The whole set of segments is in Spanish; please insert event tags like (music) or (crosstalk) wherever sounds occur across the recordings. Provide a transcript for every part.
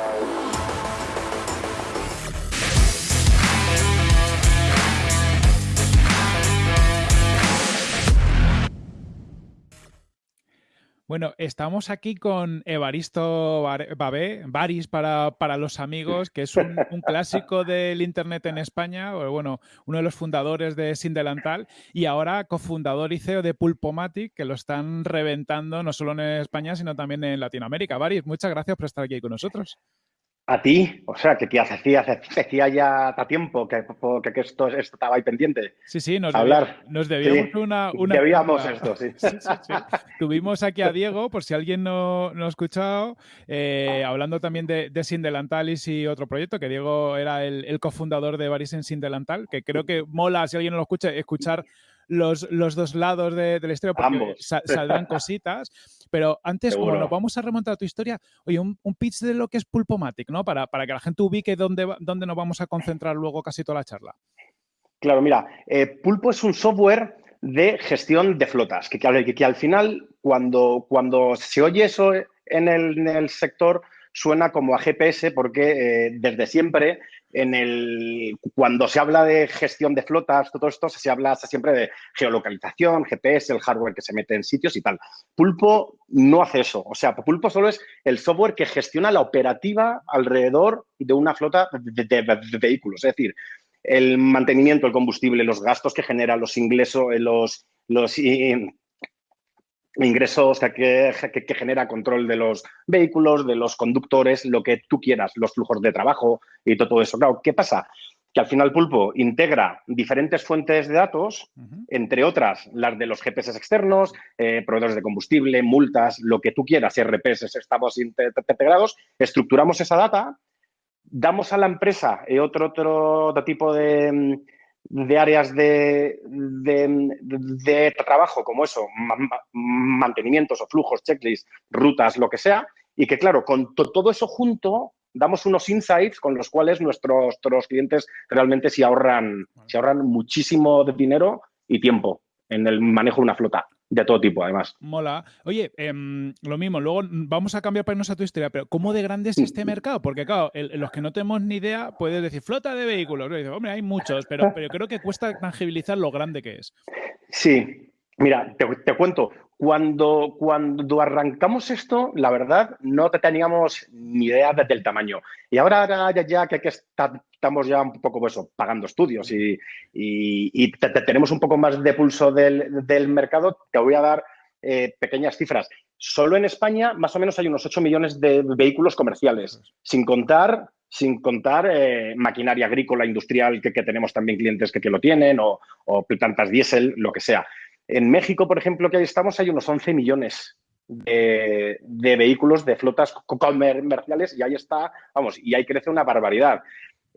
Yeah. Bueno, estamos aquí con Evaristo Babé, Baris para, para los amigos, que es un, clásico del Internet en España, bueno, uno de los fundadores de Sindelantal y ahora cofundador y CEO de Pulpomatic, que lo están reventando no solo en España, sino también en Latinoamérica. Baris, muchas gracias por estar aquí con nosotros a ti, o sea, que te hacía, hacía ya tiempo que, que, esto, estaba ahí pendiente. Sí, sí, nos, hablar. nos debíamos una, una, Debíamos esto, (laughs) sí. Sí, sí. Tuvimos aquí a Diego, por si alguien no, no ha escuchado, eh, hablando también de, de Sindelantalis y otro proyecto, que Diego era el, cofundador de Baris en Sindelantal, que creo que mola, si alguien no lo escucha, escuchar los, los dos lados de, de la historia, porque saldrán (laughs) cositas. Pero antes, bueno, nos vamos a remontar a tu historia, oye, un, pitch de lo que es Pulpomatic, ¿no? Para, para que la gente ubique dónde, dónde nos vamos a concentrar luego casi toda la charla. Claro, mira, eh, Pulpo es un software de gestión de flotas, que, que, que al final, cuando, cuando se oye eso en el, en el sector, suena como a GPS porque eh, desde siempre en el, cuando se habla de gestión de flotas, todo esto, se habla siempre de geolocalización, GPS, el hardware que se mete en sitios y tal. Pulpo no hace eso. O sea, Pulpo solo es el software que gestiona la operativa alrededor de una flota de, vehículos. Es decir, el mantenimiento, el combustible, los gastos que genera, los ingresos, los, los ingresos que, que, genera control de los vehículos, de los conductores, lo que tú quieras, los flujos de trabajo y todo eso. Claro, ¿qué pasa? Que al final Pulpo integra diferentes fuentes de datos, entre otras las de los GPS externos, eh, proveedores de combustible, multas, lo que tú quieras, RPS, estados integrados, estructuramos esa data, damos a la empresa eh, otro, otro tipo de de áreas de, de, trabajo como eso, mantenimientos o flujos, checklists, rutas, lo que sea, y que claro, con todo eso junto damos unos insights con los cuales nuestros, nuestros clientes realmente se ahorran, se ahorran muchísimo de dinero y tiempo en el manejo de una flota de todo tipo, además. Mola. Oye, em, lo mismo, luego vamos a cambiar para irnos a tu historia, pero ¿cómo de grande es este mercado? Porque, claro, los que no tenemos ni idea, puedes decir flota de vehículos. hombre, hay muchos, pero, pero creo que cuesta tangibilizar lo grande que es. Sí, mira, te, cuento. Cuando, cuando arrancamos esto, la verdad, no teníamos ni idea del tamaño. Y ahora, ya, ya que, que está, estamos ya un poco pues, pagando estudios y, tenemos un poco más de pulso del, mercado, te voy a dar eh, pequeñas cifras. Solo en España más o menos hay unos 8 millones de vehículos comerciales, sin contar, sin contar eh, maquinaria agrícola, industrial, que, tenemos también clientes que, lo tienen, o, plantas diésel, lo que sea. En México, por ejemplo, que ahí estamos, hay unos 11 millones de, de, vehículos de flotas comerciales y ahí está, vamos, y ahí crece una barbaridad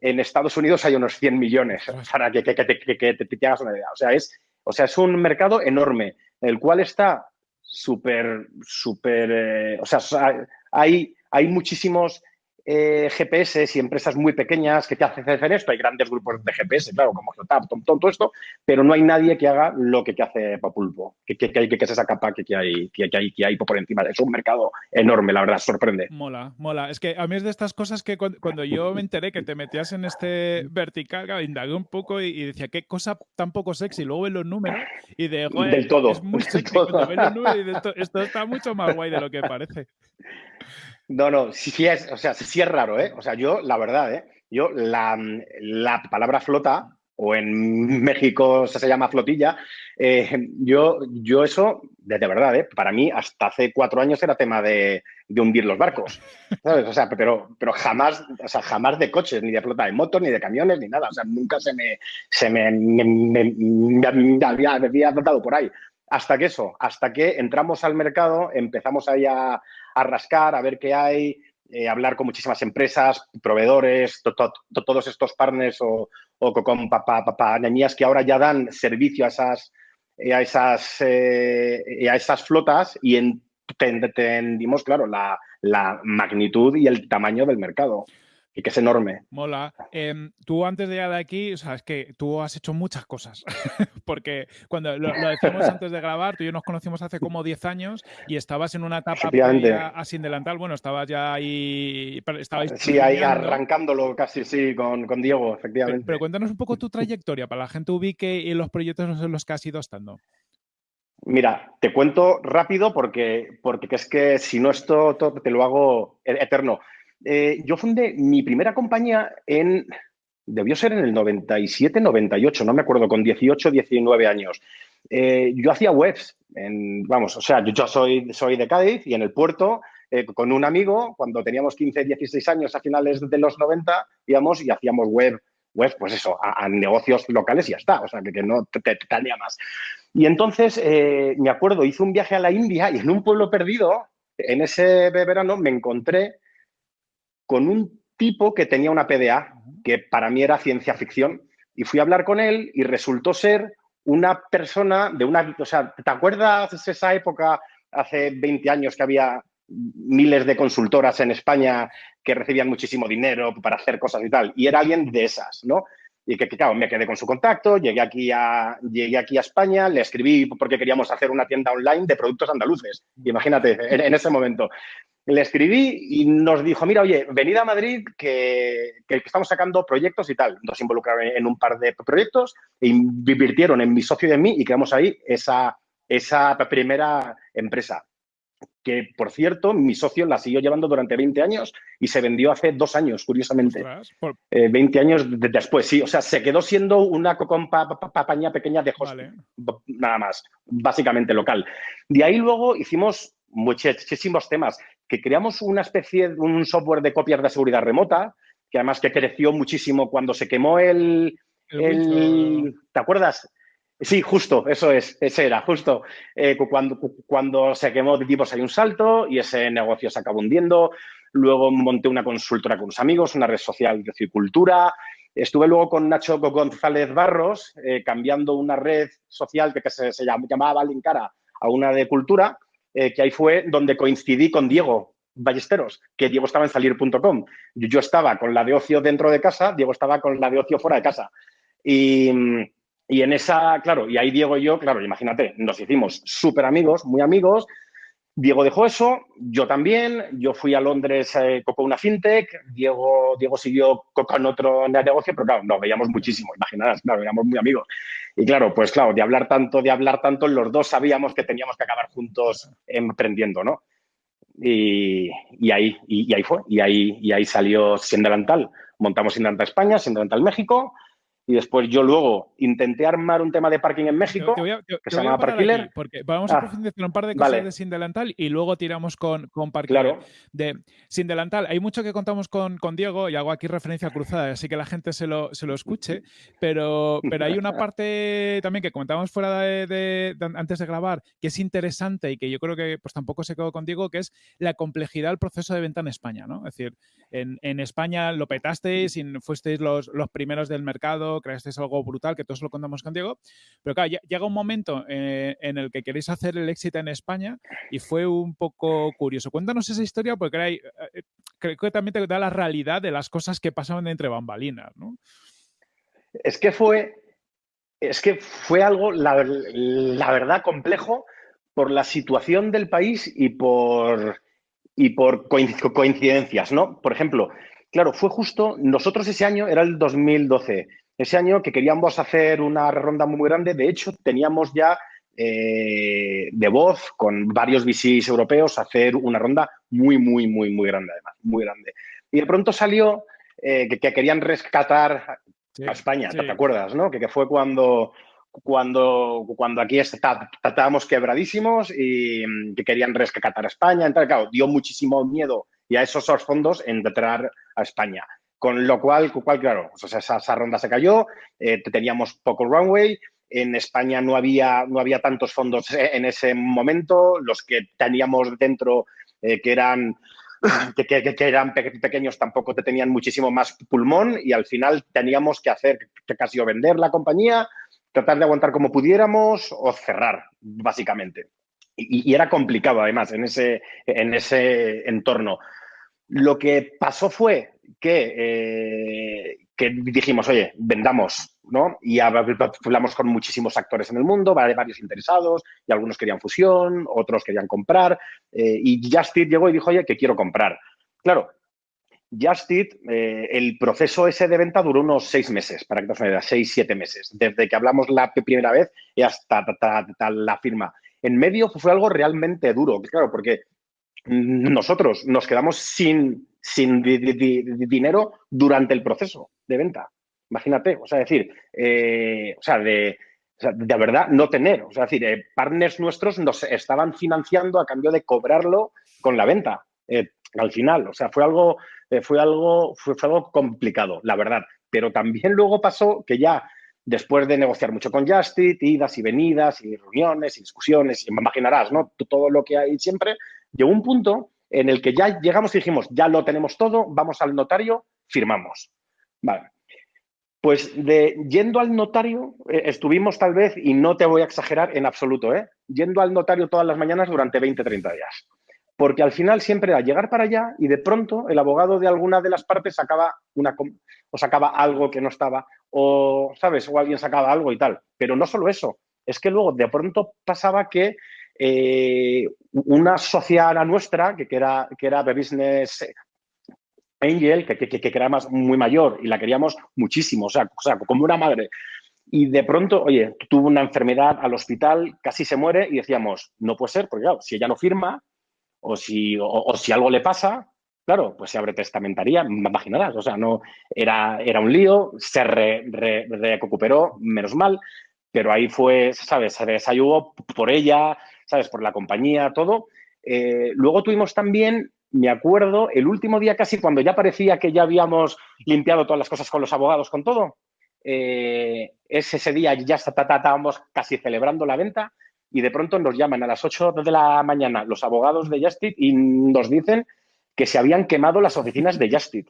en Estados Unidos hay unos 100 millones, para que, que, te, hagas una idea. O sea, es, o sea, es un mercado enorme, el cual está súper, súper, eh, o sea, hay, hay muchísimos eh, GPS y empresas muy pequeñas que te hacen esto. Hay grandes grupos de GPS, claro, como Geotap, todo esto, pero no hay nadie que haga lo que, hace Papulpo, que, que, que, que, es esa capa que, hay, que, hay, que hay por encima. Es un mercado enorme, la verdad, sorprende. Mola, mola. Es que a mí es de estas cosas que cuando, yo me enteré que te metías en este vertical, indagué un poco y, decía, qué cosa tan poco sexy. Luego ves los números y de, Del todo. es muy sexy. Cuando ves los números y de esto, esto está mucho más guay de lo que parece. (laughs) No, no, sí, es, o sea, sí es raro, ¿eh? O sea, yo, la verdad, ¿eh? Yo, la, palabra flota, o en México se llama flotilla, eh, yo, yo eso, de, verdad, ¿eh? para mí hasta hace cuatro años era tema de, hundir los barcos, ¿sabes? O sea, pero, pero jamás, o sea, jamás de coches, ni de flota de motos, ni de camiones, ni nada. O sea, nunca se me, se me, había, había tratado por ahí. Hasta que eso, hasta que entramos al mercado, empezamos ahí a, rascar, a ver qué hay, eh, hablar con muchísimas empresas, proveedores, todos estos partners o, con compañías que ahora ya dan servicio a esas, eh, a esas, eh, a esas flotas y entendimos, claro, la, la magnitud y el tamaño del mercado. Y que es enorme. Mola. Em, tú antes de llegar de aquí, o sea, es que tú has hecho muchas cosas, (laughs) porque cuando lo, decimos antes de grabar, tú y yo nos conocimos hace como 10 años y estabas en una etapa así delantal, bueno, estabas ya ahí... Estabais sí, ahí arrancándolo casi, sí, con, con Diego, efectivamente. Pero, cuéntanos un poco tu trayectoria para la gente ubique y los proyectos en los que has ido estando. Mira, te cuento rápido porque, porque es que si no esto te lo hago e-, eterno. Eh, yo fundé mi primera compañía en, debió ser en el 97, 98, no me acuerdo, con 18, 19 años. Eh, yo hacía webs, en, vamos, o sea, yo, soy, soy de Cádiz y en el puerto, eh, con un amigo, cuando teníamos 15, 16 años a finales de los 90, íbamos y hacíamos web, web pues eso, a, negocios locales y ya está, o sea, que, que no te, te, más. Y entonces, me acuerdo, hice un viaje a la India y en un pueblo perdido, en ese verano, me encontré con un tipo que tenía una PDA, que para mí era ciencia ficción, y fui a hablar con él y resultó ser una persona de una... O sea, ¿te acuerdas esa época, hace 20 años, que había miles de consultoras en España que recibían muchísimo dinero para hacer cosas y tal? Y era alguien de esas, ¿no? Y que, claro, me quedé con su contacto, llegué aquí, a, llegué aquí a España, le escribí porque queríamos hacer una tienda online de productos andaluces. Imagínate, en ese momento le escribí y nos dijo, mira, oye, venid a Madrid que, estamos sacando proyectos y tal. Nos involucraron en un par de proyectos e invirtieron en mi socio y en mí y creamos ahí esa, esa primera empresa. Que, por cierto, mi socio la siguió llevando durante 20 años y se vendió hace dos años, curiosamente. 20 eh, años después, sí. O sea, se quedó siendo una compañía pequeña de hosting, nada más, básicamente local. De ahí luego hicimos muchísimos temas que creamos una especie de un software de copias de seguridad remota, que además que creció muchísimo cuando se quemó el... ¿Te acuerdas? Sí, justo, eso es, ese era, justo. Eh, cuando, cuando se quemó de tipos hay un salto y ese negocio se acabó hundiendo. Luego monté una consultora con unos amigos, una red social de cicultura. Estuve luego con Nacho González Barros, eh, cambiando una red social que, se, se, llamaba Linkara a una de cultura eh, que ahí fue donde coincidí con Diego Ballesteros, que Diego estaba en salir.com. Yo, estaba con la de ocio dentro de casa, Diego estaba con la de ocio fuera de casa. Y, en esa, claro, y ahí Diego y yo, claro, imagínate, nos hicimos súper amigos, muy amigos, Diego dejó eso, yo también, yo fui a Londres eh, con una fintech, Diego, Diego siguió con otro negocio, pero claro, nos veíamos muchísimo, imaginarás, claro, éramos muy amigos. Y claro, pues claro, de hablar tanto, de hablar tanto, los dos sabíamos que teníamos que acabar juntos emprendiendo, ¿no? Y, ahí, y, ahí fue, y ahí, y ahí salió Sindelantal. Montamos Sindelantal España, Sindelantal México, y después yo luego intenté armar un tema de parking en México que se llama Parkiller. Porque vamos a ah, profundizar un par de cosas de Sin Delantal y luego tiramos con, con Parkiller. De Sin Delantal, hay mucho que contamos con, con, Diego y hago aquí referencia cruzada, así que la gente se lo, se lo escuche, pero, pero hay una (laughs) parte también que comentamos fuera de, antes de grabar que es interesante y que yo creo que pues tampoco se quedó con Diego, que es la complejidad del proceso de venta en España. ¿no? Es decir, en, en España lo petasteis y fuisteis los, los primeros del mercado creaste algo brutal, que todos lo contamos con Diego, pero claro, llega un momento eh, en el que queréis hacer el éxito en España y fue un poco curioso. Cuéntanos esa historia porque hay, eh, creo que también te da la realidad de las cosas que pasaban entre bambalinas, ¿no? Es que fue, es que fue algo, la, verdad, complejo por la situación del país y por, y por coincidencias, ¿no? Por ejemplo, claro, fue justo, nosotros ese año era el 2012, ese año que queríamos hacer una ronda muy grande. De hecho, teníamos ya eh, de voz con varios VCs europeos hacer una ronda muy, muy, muy, muy grande, además, muy grande. Y de pronto salió eh, que, querían rescatar a España, ¿te acuerdas? ¿no? Que, fue cuando, cuando, cuando aquí estábamos quebradísimos y mm, que querían rescatar a España. Entonces, claro, dio muchísimo miedo y a esos fondos entrar a España. Con lo cual, claro, esa, ronda se cayó, eh, teníamos poco runway, en España no había, no había tantos fondos en ese momento, los que teníamos dentro, eh, que eran (clears throat) que, eran pequeños tampoco te tenían muchísimo más pulmón y al final teníamos que hacer que casi o vender la compañía, tratar de aguantar como pudiéramos o cerrar, básicamente. Y, y, era complicado además en ese, en ese entorno. Lo que pasó fue que, que dijimos, oye, vendamos, ¿no? Y hablamos con muchísimos actores en el mundo, varios interesados, y algunos querían fusión, otros querían comprar, y Justit llegó y dijo, oye, que quiero comprar. Claro, Justit, eh, el proceso ese de venta duró unos seis meses, para que te una seis, siete meses, desde que hablamos la primera vez y hasta, la firma. En medio fue algo realmente duro, claro, porque nosotros nos quedamos sin, sin dinero durante el proceso de venta. Imagínate, o sea, decir, eh, o sea, de, de verdad no tener, o sea, decir, eh, partners nuestros nos estaban financiando a cambio de cobrarlo con la venta al final. O sea, fue algo, eh, fue algo, fue, algo complicado, la verdad. Pero también luego pasó que ya después de negociar mucho con Justit, idas y venidas y reuniones y discusiones, y imaginarás, ¿no? Todo lo que hay siempre, llegó un punto en el que ya llegamos y dijimos, ya lo tenemos todo, vamos al notario, firmamos. Vale. Pues de yendo al notario, eh, estuvimos tal vez, y no te voy a exagerar en absoluto, ¿eh? yendo al notario todas las mañanas durante 20, 30 días porque al final siempre era llegar para allá y de pronto el abogado de alguna de las partes sacaba, una, o sacaba algo que no estaba, o, ¿sabes? O alguien sacaba algo y tal. Pero no solo eso, es que luego de pronto pasaba que eh, una sociedad nuestra, que, era, que era Business Angel, que, que, que, era más, muy mayor y la queríamos muchísimo, o sea, o sea, como una madre. Y de pronto, oye, tuvo una enfermedad al hospital, casi se muere y decíamos, no puede ser, porque claro, si ella no firma, o si, o, si algo le pasa, claro, pues se abre testamentaría, imaginarás, o sea, no, era, era un lío, se recuperó, menos mal, pero ahí fue, ¿sabes? Se desayugó por ella, ¿sabes? Por la compañía, todo. Eh, luego tuvimos también, me acuerdo, el último día casi cuando ya parecía que ya habíamos limpiado todas las cosas con los abogados, con todo, eh, es ese día ya estábamos casi celebrando la venta y de pronto nos llaman a las 8 de la mañana los abogados de Justit y nos dicen que se habían quemado las oficinas de Justit.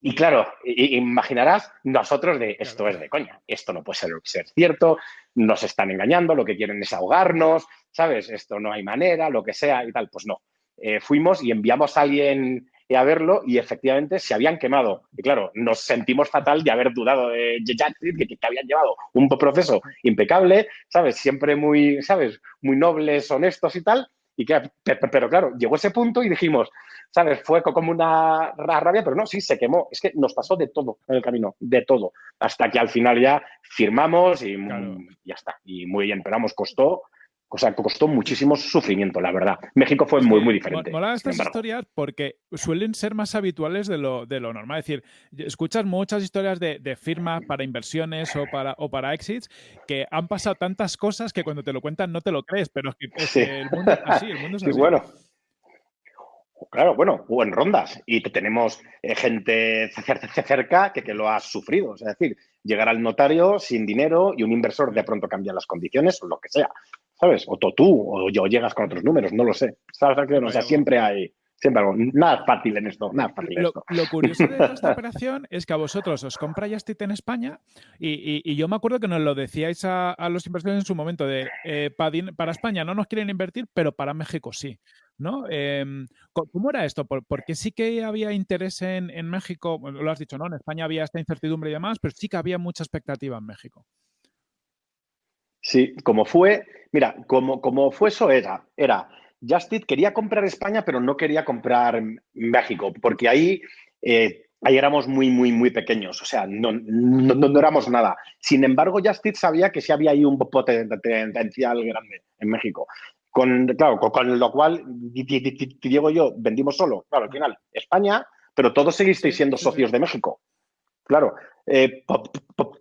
Y claro, imaginarás nosotros de esto es de coña, esto no puede ser, ser cierto, nos están engañando, lo que quieren es ahogarnos, ¿sabes? Esto no hay manera, lo que sea y tal. Pues no. Eh, fuimos y enviamos a alguien a verlo y efectivamente se habían quemado. Y claro, nos sentimos fatal de haber dudado de Jackson, que, que, habían llevado un proceso impecable, ¿sabes? Siempre muy, ¿sabes? Muy nobles, honestos y tal. Y que, pero claro, llegó ese punto y dijimos, ¿sabes? Fue como una rabia, pero no, sí, se quemó. Es que nos pasó de todo en el camino, de todo. Hasta que al final ya firmamos y ya está. Y muy bien, pero vamos, costó o sea, costó muchísimo sufrimiento, la verdad. México fue muy, muy diferente. Mola estas historias porque suelen ser más habituales de lo, de lo normal. Es decir, escuchas muchas historias de, de firmas para inversiones o para, o para exits que han pasado tantas cosas que cuando te lo cuentan no te lo crees, pero es que, el mundo es así. El mundo es (laughs) así. Sí, bueno. Claro, bueno, o en rondas y tenemos eh, gente cerca que, que lo ha sufrido. Es decir, llegar al notario sin dinero y un inversor de pronto cambia las condiciones o lo que sea. ¿Sabes? O tú, o, yo llegas con otros números, no lo sé. ¿Sabes? O sea, siempre hay, siempre algo. Nada fácil en esto, nada fácil en lo, esto. Lo curioso de (laughs) esta operación es que a vosotros os compra Justit en España y, yo me acuerdo que nos lo decíais a, los inversores en su momento de eh, para, España no nos quieren invertir, pero para México sí. ¿no? Em, ¿Cómo era esto? Porque sí que había interés en, en México, lo has dicho, ¿no? En España había esta incertidumbre y demás, pero sí que había mucha expectativa en México. Sí, como fue, mira, como, como fue eso era, era, Justit quería comprar España, pero no quería comprar México, porque ahí, eh, ahí éramos muy, muy, muy pequeños, o sea, no, no, éramos nada. Sin embargo, Justit sabía que sí había ahí un potencial grande en México. Con, claro, con, lo cual, Diego y yo vendimos solo, claro, al final, España, pero todos seguisteis siendo socios de México. Claro, eh,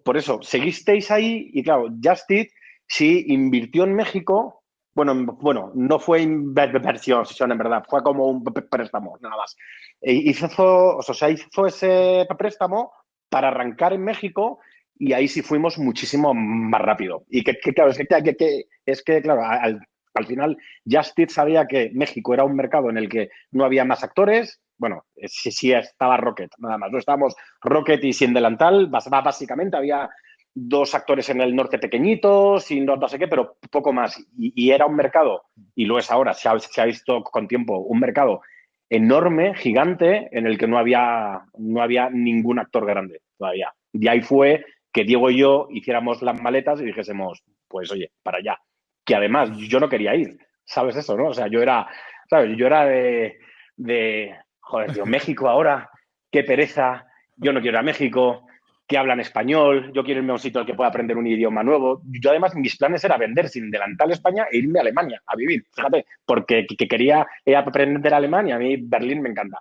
por, eso, seguisteis ahí y claro, Justit Sí, invirtió en México. Bueno, bueno, no fue inversión, en verdad, fue como un préstamo, nada más. E hizo, o sea, hizo ese préstamo para arrancar en México y ahí sí fuimos muchísimo más rápido. Y que, claro, es que, es que claro, al, al final Justit sabía que México era un mercado en el que no había más actores. Bueno, sí, sí estaba Rocket, nada más. No estábamos Rocket y sin delantal, básicamente había dos actores en el norte pequeñitos y no, sé qué, pero poco más. Y, era un mercado, y lo es ahora, se ha, visto con tiempo, un mercado enorme, gigante, en el que no había, no había ningún actor grande todavía. Y ahí fue que Diego y yo hiciéramos las maletas y dijésemos, pues oye, para allá. Que además yo no quería ir, ¿sabes eso, no? O sea, yo era, ¿sabes? Yo era de, de joder, tío, México ahora, qué pereza, yo no quiero ir a México, que hablan español, yo quiero irme a un sitio al que pueda aprender un idioma nuevo. Yo además mis planes era vender sin delantal España e irme a Alemania a vivir, fíjate, porque que quería aprender alemán y a mí Berlín me encanta.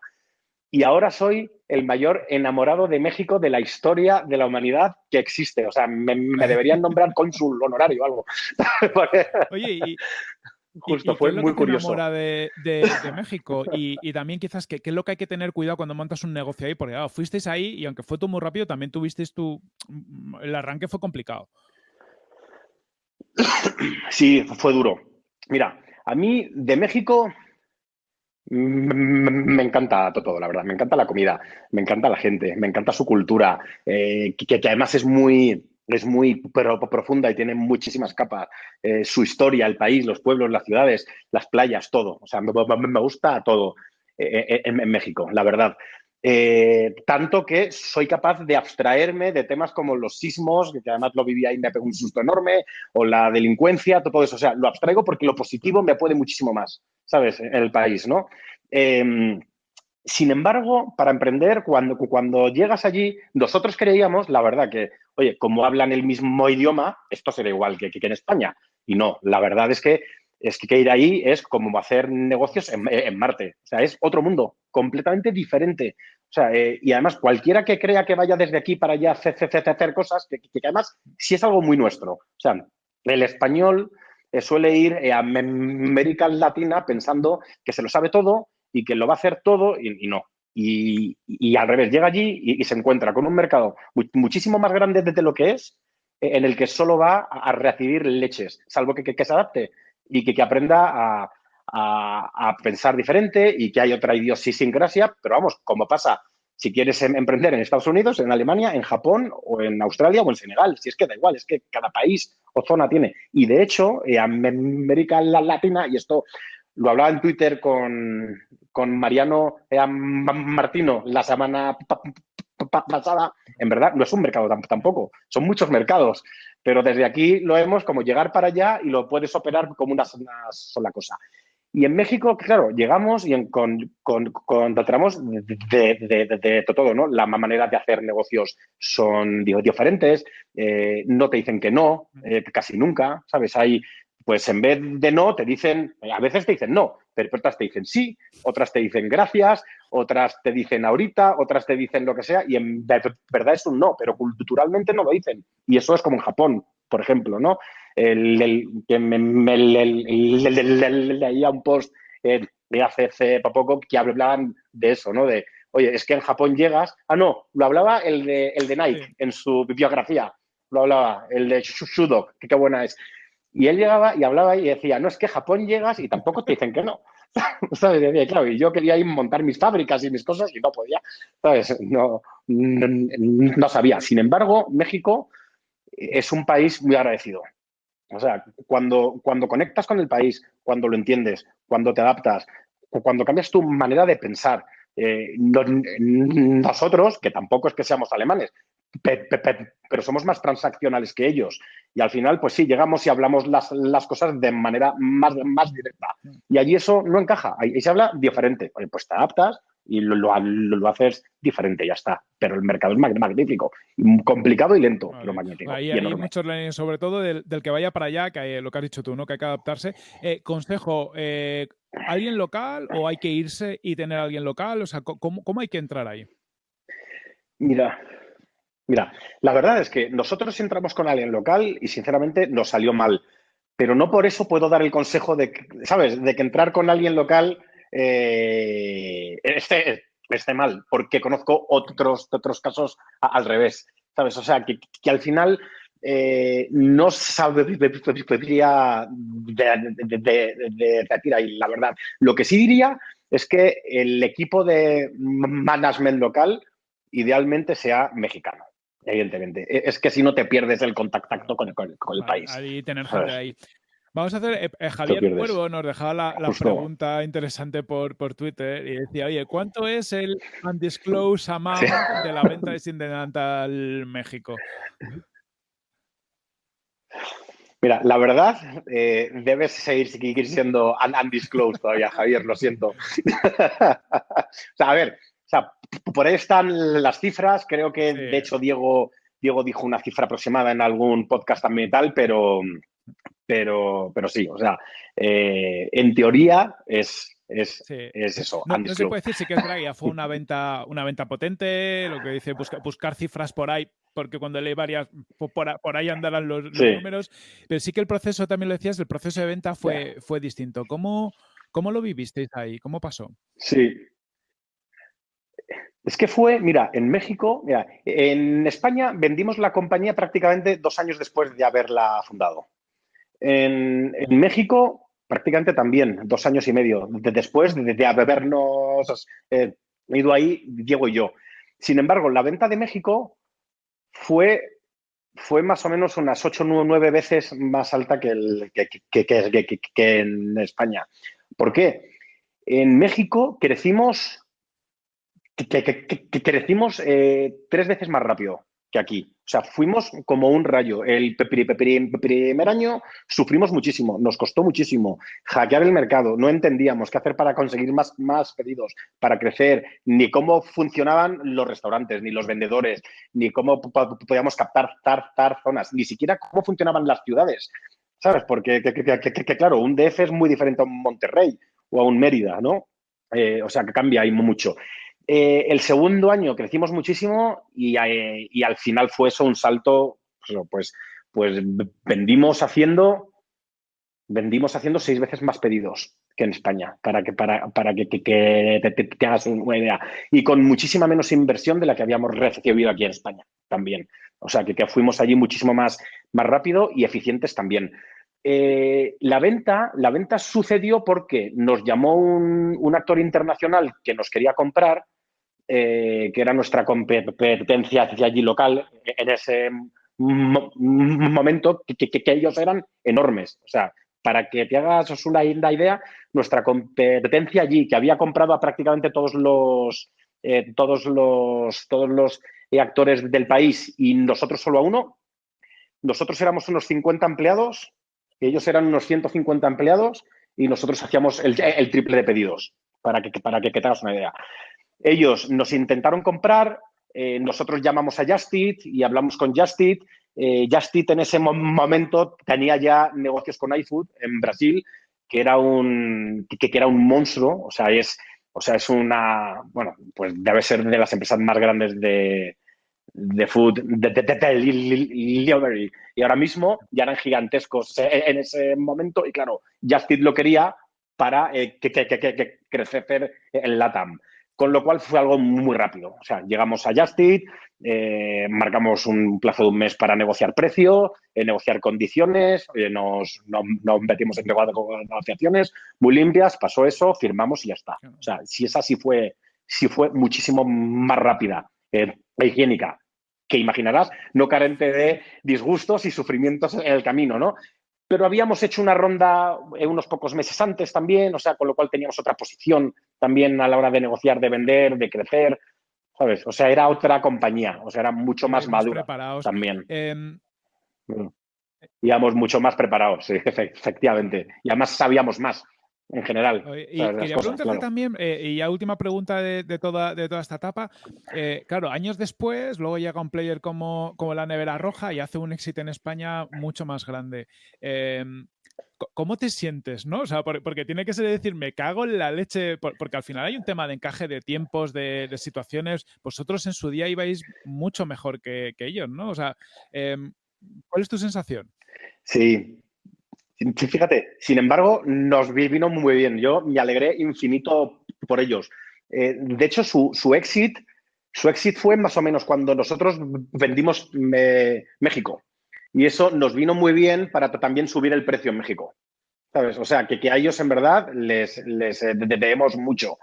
Y ahora soy el mayor enamorado de México de la historia de la humanidad que existe. O sea, me, deberían nombrar cónsul honorario o algo. (laughs) Oye, y, Justo, fue muy curioso. De, de, México y, también quizás qué es lo que hay que tener cuidado cuando montas un negocio ahí, porque fuisteis ahí y aunque fue todo muy rápido, también tuvisteis tu... El arranque fue complicado. Sí, fue duro. Mira, a mí de México me encanta todo, la verdad. Me encanta la comida, me encanta la gente, me encanta su cultura, eh, que, además es muy, es muy profunda y tiene muchísimas capas. Eh, su historia, el país, los pueblos, las ciudades, las playas, todo. O sea, me, gusta todo eh, en, México, la verdad. tanto que soy capaz de abstraerme de temas como los sismos, que además lo viví ahí, me pegó un susto enorme, o la delincuencia, todo eso. O sea, lo abstraigo porque lo positivo me puede muchísimo más. ¿sabes? En el país, ¿no? Sin embargo, para emprender, cuando, cuando llegas allí, nosotros creíamos, la verdad, que, oye, como hablan el mismo idioma, esto será igual que, que en España. Y no, la verdad es que, es que ir ahí es como hacer negocios en, Marte. O sea, es otro mundo, completamente diferente. O sea, eh, y además, cualquiera que crea que vaya desde aquí para allá a hacer, hacer cosas, que, que, además sí es algo muy nuestro. O sea, el español eh, suele ir eh, a América Latina pensando que se lo sabe todo y que lo va a hacer todo y, no. Y, al revés, llega allí y, se encuentra con un mercado muchísimo más grande de lo que es, eh, en el que solo va a, recibir leches, salvo que, se adapte y que, aprenda a, a, pensar diferente y que hay otra idiosincrasia, pero vamos, como pasa si quieres em, emprender en Estados Unidos, en Alemania, en Japón o en Australia o en Senegal. Si es que da igual, es que cada país o zona tiene. Y de hecho, eh, América Latina, y esto lo hablaba en Twitter con, con Mariano eh, Martino la semana pasada, en verdad no es un mercado tampoco, son muchos mercados, pero desde aquí lo vemos como llegar para allá y lo puedes operar como una sola cosa. Y en México, claro, llegamos y con, con, con tratamos de, todo, ¿no? La manera de hacer negocios son diferentes, eh, no te dicen que no, eh, casi nunca, ¿sabes? Hay, pues en vez de no, te dicen, a veces te dicen no, pero otras te dicen sí, otras te dicen gracias, otras te dicen ahorita, otras te dicen lo que sea, y en verdad es un no, pero culturalmente no lo dicen. Y eso es como en Japón, por ejemplo, ¿no? el, que me, leía un post de hace, poco que hablaban de eso, ¿no? De, oye, es que en Japón llegas. Ah, no, lo hablaba el de, el de Nike en su bibliografía. Lo hablaba, el de Shudo, que qué buena es. Y él llegaba y hablaba y decía, no, es que Japón llegas y tampoco te dicen que no. (laughs) ¿Sabes? claro, y yo quería ir montar mis fábricas y mis cosas y no podía. ¿Sabes? No, no, no sabía. Sin embargo, México es un país muy agradecido. O sea, cuando, cuando conectas con el país, cuando lo entiendes, cuando te adaptas, cuando cambias tu manera de pensar, eh, nosotros, que tampoco es que seamos alemanes, pero somos más transaccionales que ellos. Y al final, pues sí, llegamos y hablamos las, las cosas de manera más, más directa. Y allí eso no encaja, ahí se habla diferente. Pues te adaptas, y lo, lo, haces diferente, ya está. Pero el mercado es magnífico, complicado y lento, lo magnífico. Ahí hay muchos sobre todo del, que vaya para allá, que lo que has dicho tú, ¿no? Que hay que adaptarse. Eh, consejo, eh, ¿alguien local o hay que irse y tener a alguien local? O sea, ¿cómo, ¿cómo hay que entrar ahí? Mira, mira, la verdad es que nosotros entramos con alguien local y sinceramente nos salió mal. Pero no por eso puedo dar el consejo de, ¿sabes? De que entrar con alguien local eh, esté, mal, porque conozco otros, otros casos al revés, ¿sabes? O sea, que, al final eh, no sabería de, de, de, ahí, la verdad. Lo que sí diría es que el equipo de management local idealmente sea mexicano, evidentemente. E, es que si no te pierdes el contacto con, el, país. Ahí tener gente ahí. Vamos a hacer, eh, Javier Cuervo nos dejaba la, pregunta interesante por, por, Twitter y decía, oye, ¿cuánto es el undisclosed amount de la venta de Sindental México? Mira, la verdad, eh, debes seguir, siendo undisclosed todavía, Javier, lo siento. (laughs) o sea, a ver, sea, por ahí están las cifras, creo que de hecho Diego, Diego dijo una cifra aproximada en algún podcast también tal, pero pero, pero sí, o sea, eh, en teoría es, es, eso. No, se puede decir si que es fue una venta, una venta potente, lo que dice buscar cifras por ahí, porque cuando leí varias, por, ahí andarán los, números, pero sí que el proceso, también lo decías, el proceso de venta fue, fue distinto. ¿Cómo, ¿Cómo lo vivisteis ahí? ¿Cómo pasó? Sí, es que fue, mira, en México, mira, en España vendimos la compañía prácticamente dos años después de haberla fundado. En, México, prácticamente también, dos años y medio después de, habernos eh, ido ahí, Diego y yo. Sin embargo, la venta de México fue, fue más o menos unas ocho o nueve veces más alta que, el, que, en España. ¿Por qué? En México crecimos, crecimos eh, tres veces más rápido que aquí. O sea, fuimos como un rayo. El primer año sufrimos muchísimo, nos costó muchísimo hackear el mercado, no entendíamos qué hacer para conseguir más, más pedidos, para crecer, ni cómo funcionaban los restaurantes, ni los vendedores, ni cómo podíamos captar tar, zonas, ni siquiera cómo funcionaban las ciudades. ¿Sabes? Porque, que, claro, un DF es muy diferente a un Monterrey o a un Mérida, ¿no? Eh, o sea, que cambia ahí mucho. Eh, el segundo año crecimos muchísimo y, eh, y, al final fue eso un salto, pues, pues vendimos haciendo, vendimos haciendo seis veces más pedidos que en España, para que, para, para que, te, hagas una idea. Y con muchísima menos inversión de la que habíamos recibido aquí en España también. O sea, que, fuimos allí muchísimo más, más rápido y eficientes también. Eh, la, venta, la venta sucedió porque nos llamó un actor internacional que nos quería comprar eh, que era nuestra competencia allí local en ese momento, que, ellos eran enormes. O sea, para que te hagas una, idea, nuestra competencia allí, que había comprado a prácticamente todos los, eh, todos los, todos los actores del país y nosotros solo a uno, nosotros éramos unos 50 empleados, ellos eran unos 150 empleados y nosotros hacíamos el, triple de pedidos, para que, para que te hagas una idea. Ellos nos intentaron comprar, eh, nosotros llamamos a Justit y hablamos con Justit. Eh, Justit en ese momento tenía ya negocios con iFood en Brasil, que era un, que, era un monstruo, o sea, es, una, bueno, pues debe ser de las empresas más grandes de, de food, de, delivery. Y ahora mismo ya eran gigantescos en ese momento y claro, Justit lo quería para eh, que, crecer en LATAM. Con lo cual fue algo muy rápido. O sea, llegamos a Justit, eh, marcamos un plazo de un mes para negociar precio, eh, negociar condiciones, nos, metimos en negociaciones muy limpias, pasó eso, firmamos y ya está. O sea, si esa sí fue, sí fue muchísimo más rápida, eh, higiénica, que imaginarás, no carente de disgustos y sufrimientos en el camino, ¿no? Pero habíamos hecho una ronda eh, unos pocos meses antes también, o sea, con lo cual teníamos otra posición también a la hora de negociar, de vender, de crecer, ¿sabes? O sea, era otra compañía, o sea, era mucho más madura también. Em, mm. Íbamos mucho más preparados, sí, (laughs) efectivamente. Y además sabíamos más en general. Y quería preguntarte también, eh, y ya última pregunta de, toda, de toda esta etapa, eh, claro, años después, luego llega un player como, como la Nevera Roja y hace un éxito en España mucho más grande. Em, ¿Cómo te sientes? ¿no? O sea, porque tiene que ser decir, me cago en la leche, porque al final hay un tema de encaje de tiempos, de, situaciones. Vosotros en su día ibais mucho mejor que, ellos, ¿no? O sea, em, ¿cuál es tu sensación? Sí, Fíjate, sin embargo, nos vino muy bien. Yo me alegré infinito por ellos. Eh, de hecho, su, su, exit, su exit fue más o menos cuando nosotros vendimos eh, México. Y eso nos vino muy bien para también subir el precio en México. ¿Sabes? O sea, que, que a ellos en verdad les, les eh, debemos mucho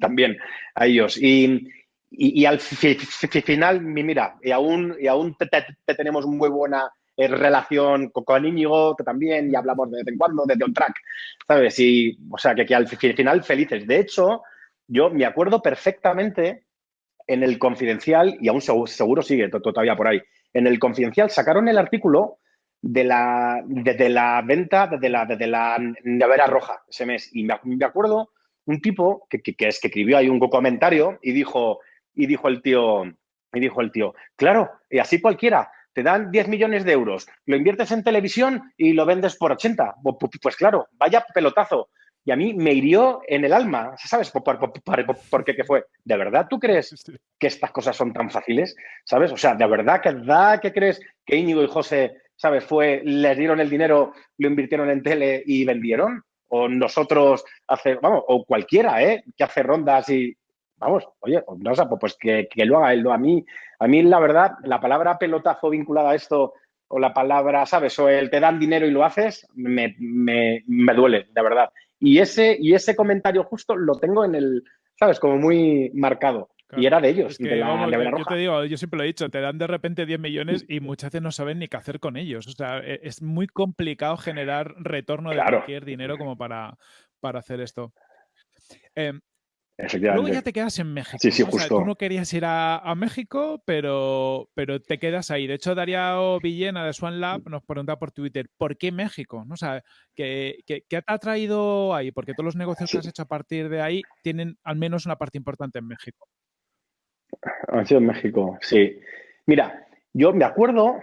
también a ellos. Y, y, al final, mira, y aún, y aún te tenemos muy buena relación con, Íñigo también y hablamos de vez en cuando desde un track, ¿sabes? Y, o sea, que, que al final felices. De hecho, yo me acuerdo perfectamente en el Confidencial, y aún seguro, sigue todavía por ahí, en el Confidencial sacaron el artículo de la, de, la venta de la, de la nevera roja ese mes. Y me, acuerdo un tipo que, que, que, escribió ahí un comentario y dijo, y dijo el tío, y dijo el tío, claro, y así cualquiera, te dan 10 millones de euros, lo inviertes en televisión y lo vendes por 80. Pues claro, vaya pelotazo. Y a mí me hirió en el alma, ¿sabes? ¿Por, por, qué fue? ¿De verdad tú crees que estas cosas son tan fáciles? ¿Sabes? O sea, ¿de verdad que, da, que crees que Íñigo y José, ¿sabes? Fue, les dieron el dinero, lo invirtieron en tele y vendieron? O nosotros hace, vamos, o cualquiera, ¿eh? Que hace rondas y, vamos, oye, no, sé, pues que, que, lo haga él. A mí, a mí, la verdad, la palabra pelotazo vinculada a esto o la palabra, ¿sabes? O el te dan dinero y lo haces, me, me, me duele, de verdad. Y ese, y ese comentario justo lo tengo en el, ¿sabes? Como muy marcado. Y era de ellos, de la, Yo te digo, yo siempre lo he dicho, te dan de repente 10 millones y muchas veces no saben ni qué hacer con ellos. O sea, e, es muy complicado generar retorno de cualquier dinero como para, para hacer esto. Eh, Luego ya te quedas en México. Sí, sí, justo. tú no querías ir a, México, pero, pero te quedas ahí. De hecho, Darío Villena de Swan Lab nos pregunta por Twitter, ¿por qué México? ¿No? O sea, ¿qué, qué, te ha traído ahí? Porque todos los negocios que has hecho a partir de ahí tienen al menos una parte importante en México. Ha sido en México, sí. Mira, yo me acuerdo,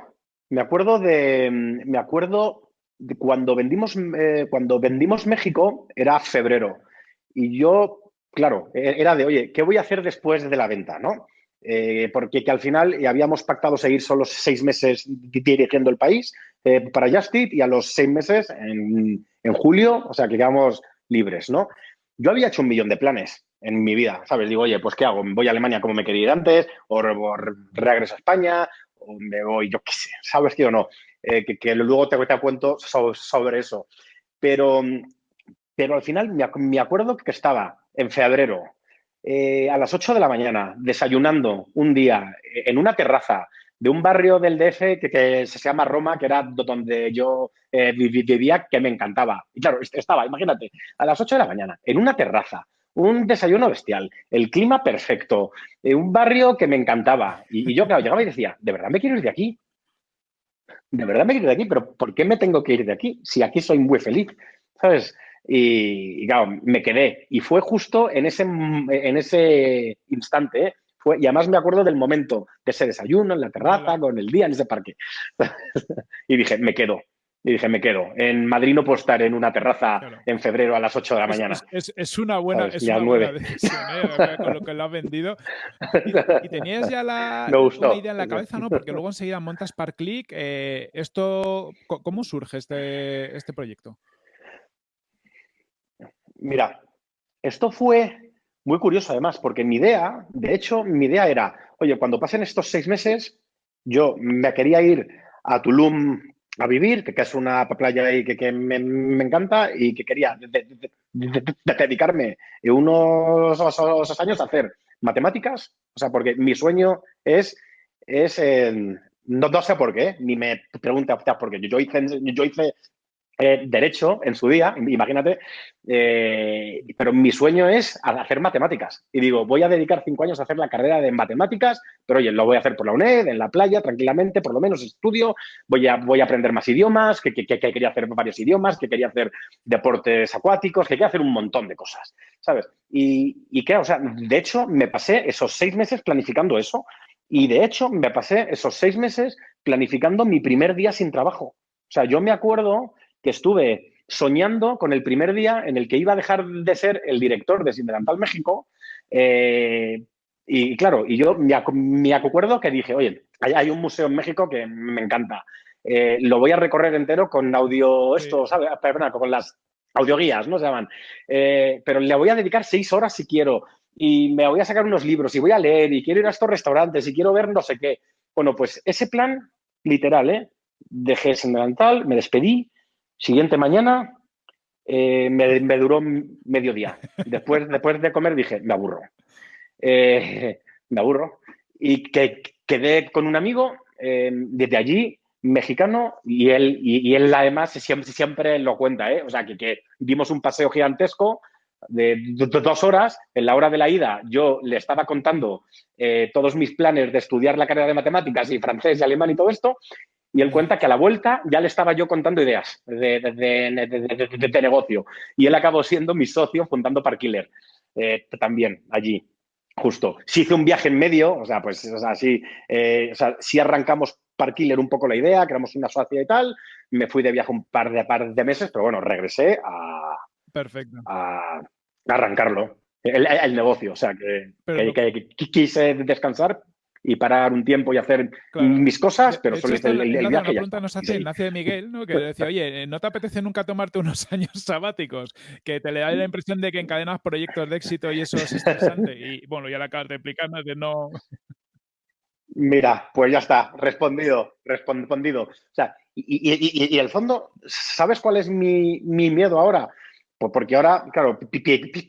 me acuerdo de, me acuerdo de cuando vendimos, eh, cuando vendimos México, era febrero. Y yo claro, e-, era de, oye, ¿qué voy a hacer después de la venta? ¿no? Eh, porque que al final habíamos pactado seguir solo seis meses dirigiendo el país eh, para Justit y a los seis meses, en, julio, o sea, que quedamos libres, ¿no? Yo había hecho un millón de planes en mi vida, ¿sabes? Digo, oye, pues ¿qué hago? ¿Voy a Alemania como me quería ir antes? ¿O, regreso a España? ¿O me voy, yo qué sé, ¿sabes qué o no? Eh, que, luego te, te cuento sobre, eso. Pero, pero al final me acuerdo que estaba en febrero, eh, a las 8 de la mañana, desayunando un día eh, en una terraza de un barrio del DF que, se llama Roma, que era donde yo eh, vivía, que me encantaba. Y claro, estaba, imagínate, a las 8 de la mañana, en una terraza, un desayuno bestial, el clima perfecto, un barrio que me encantaba. Y, y, yo, claro, llegaba y decía, ¿de verdad me quiero ir de aquí? ¿De verdad me quiero ir de aquí? ¿Pero por qué me tengo que ir de aquí? Si aquí soy muy feliz, ¿sabes? Y, claro, me quedé. Y fue justo en ese, en ese instante, ¿eh? fue, y además me acuerdo del momento de ese desayuno en la terraza, con el día en ese parque. (laughs) y dije, me quedo. Y dije, me quedo. En Madrid no puedo estar en una terraza en febrero a las 8 de la mañana. Es, una buena, es una buena decisión, ¿eh? con lo que lo has vendido. Y, tenías ya la (laughs) idea en la cabeza, ¿no? Porque luego enseguida montas Parklick. Eh, esto, ¿Cómo surge este, este proyecto? Mira, esto fue muy curioso además, porque mi idea, de hecho, mi idea era, oye, cuando pasen estos seis meses, yo me quería ir a Tulum a vivir, que, es una playa ahí que, me, encanta y que quería dedicarme unos, años a hacer matemáticas, o sea, porque mi sueño es, es no, sé por qué, ni me pregunta por qué. Yo hice, yo hice eh, derecho en su día, imagínate, eh, pero mi sueño es hacer matemáticas. Y digo, voy a dedicar cinco años a hacer la carrera de matemáticas, pero oye, lo voy a hacer por la UNED, en la playa, tranquilamente, por lo menos estudio, voy a, voy a aprender más idiomas, que, quería hacer varios idiomas, que quería hacer deportes acuáticos, que quería hacer un montón de cosas, ¿sabes? Y, y o sea, de hecho, me pasé esos seis meses planificando eso y de hecho me pasé esos seis meses planificando mi primer día sin trabajo. O sea, yo me acuerdo que estuve soñando con el primer día en el que iba a dejar de ser el director de Sindelantal México. Eh, y claro, y yo me, acuerdo que dije, oye, hay, un museo en México que me encanta. Eh, lo voy a recorrer entero con audio, esto, ¿sabes? Perdona, con las audioguías, ¿no? Se llaman. Eh, pero le voy a dedicar seis horas si quiero. Y me voy a sacar unos libros y voy a leer y quiero ir a estos restaurantes y quiero ver no sé qué. Bueno, pues ese plan, literal, ¿eh? Dejé Sindelantal, me despedí, Siguiente mañana eh, me, duró medio día. (laughs) Después, después de comer dije, me aburro. Eh, (laughs) me aburro. Y que quedé con un amigo. Eh, desde allí mexicano y él, y, él además siempre, siempre lo cuenta, ¿eh? O sea, que, que dimos un paseo gigantesco de, dos horas. En la hora de la ida yo le estaba contando eh, todos mis planes de estudiar la carrera de matemáticas y francés y alemán y todo esto. Y él cuenta que a la vuelta ya le estaba yo contando ideas de, de, negocio. Y él acabó siendo mi socio fundando Parkiller eh, también allí justo. Si hice un viaje en medio, o sea, pues, o sea, sí, eh, o sea, si arrancamos Parkiller un poco la idea, creamos una sociedad y tal, me fui de viaje un par de, par de meses, pero bueno, regresé a, Perfecto. a, arrancarlo, el, negocio, o sea, que, que, quise descansar, y parar un tiempo y hacer mis cosas, pero solo el, el, el viaje. La pregunta nos hace Ignacio de Miguel, ¿no? que decía, oye, ¿no te apetece nunca tomarte unos (laughs) años sabáticos? Que te le da la impresión de que encadenas proyectos de éxito y eso es estresante. Y bueno, ya la acabas de explicar, de no... (laughs) Mira, pues ya está, respondido, respondido. O sea, y, y, y, el fondo, ¿sabes cuál es mi, mi miedo ahora? Pues porque ahora, claro,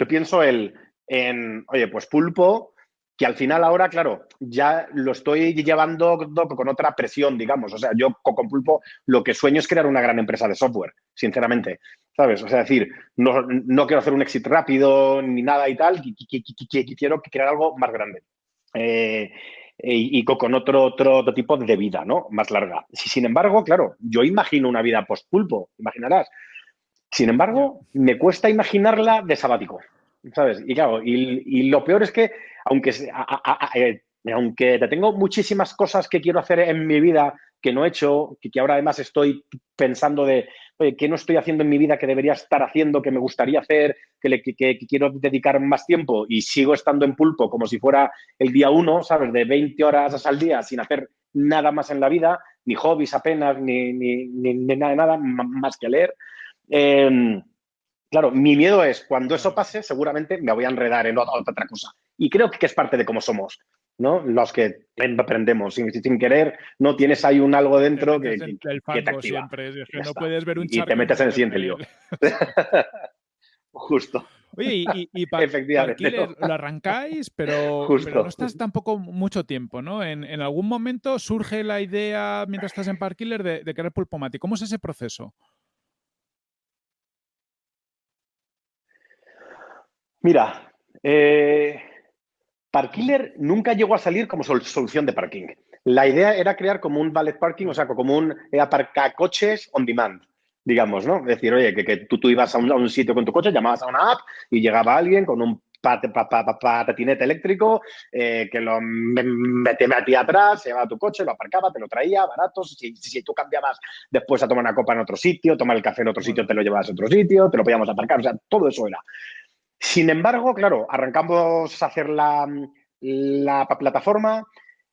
pienso el, en, oye, pues pulpo, que al final ahora, claro, ya lo estoy llevando con otra presión, digamos. O sea, yo con Pulpo lo que sueño es crear una gran empresa de software, sinceramente. ¿Sabes? O sea, decir, no, no quiero hacer un éxito rápido ni nada y tal, quiero crear algo más grande. Eh, y, con otro, otro, otro, tipo de vida, ¿no? Más larga. Sin embargo, claro, yo imagino una vida post-pulpo, imaginarás. Sin embargo, me cuesta imaginarla de sabático. ¿Sabes? Y claro, y, lo peor es que, aunque, eh, aunque tengo muchísimas cosas que quiero hacer en mi vida que no he hecho, que, ahora además estoy pensando de, oye, ¿qué no estoy haciendo en mi vida que debería estar haciendo, que me gustaría hacer, que, le, que, quiero dedicar más tiempo y sigo estando en pulpo como si fuera el día uno, ¿sabes? De 20 horas al día sin hacer nada más en la vida, ni hobbies apenas, ni, ni, ni, nada, nada más que leer. Eh, Claro, mi miedo es cuando eso pase, seguramente me voy a enredar en otra cosa. Y creo que es parte de cómo somos, ¿no? Los que aprendemos sin, querer, no tienes ahí un algo dentro que, te activa. Siempre, no puedes ver un y te metes en el siguiente lío. (laughs) Justo. Oye, y, y, lo arrancáis, pero, (laughs) no estás tampoco mucho tiempo, ¿no? En, algún momento surge la idea, mientras estás en Parkiller, de, de querer Pulpomati. ¿Cómo es ese proceso? Mira, eh, Parkiller nunca llegó a salir como solución de parking. La idea era crear como un valet parking, o sea, como un eh, coches on demand, digamos, ¿no? Es decir, oye, que, tú, tú, ibas a un, sitio con tu coche, llamabas a una app y llegaba alguien con un patinete eléctrico eh, que lo metía atrás, se llevaba tu coche, lo aparcaba, te lo traía, barato. Si, si, tú cambiabas después a tomar una copa en otro sitio, tomar el café en otro sitio, te lo llevabas a otro sitio, te lo podíamos aparcar, o sea, todo eso era. Sin embargo, claro, arrancamos a hacer la, plataforma,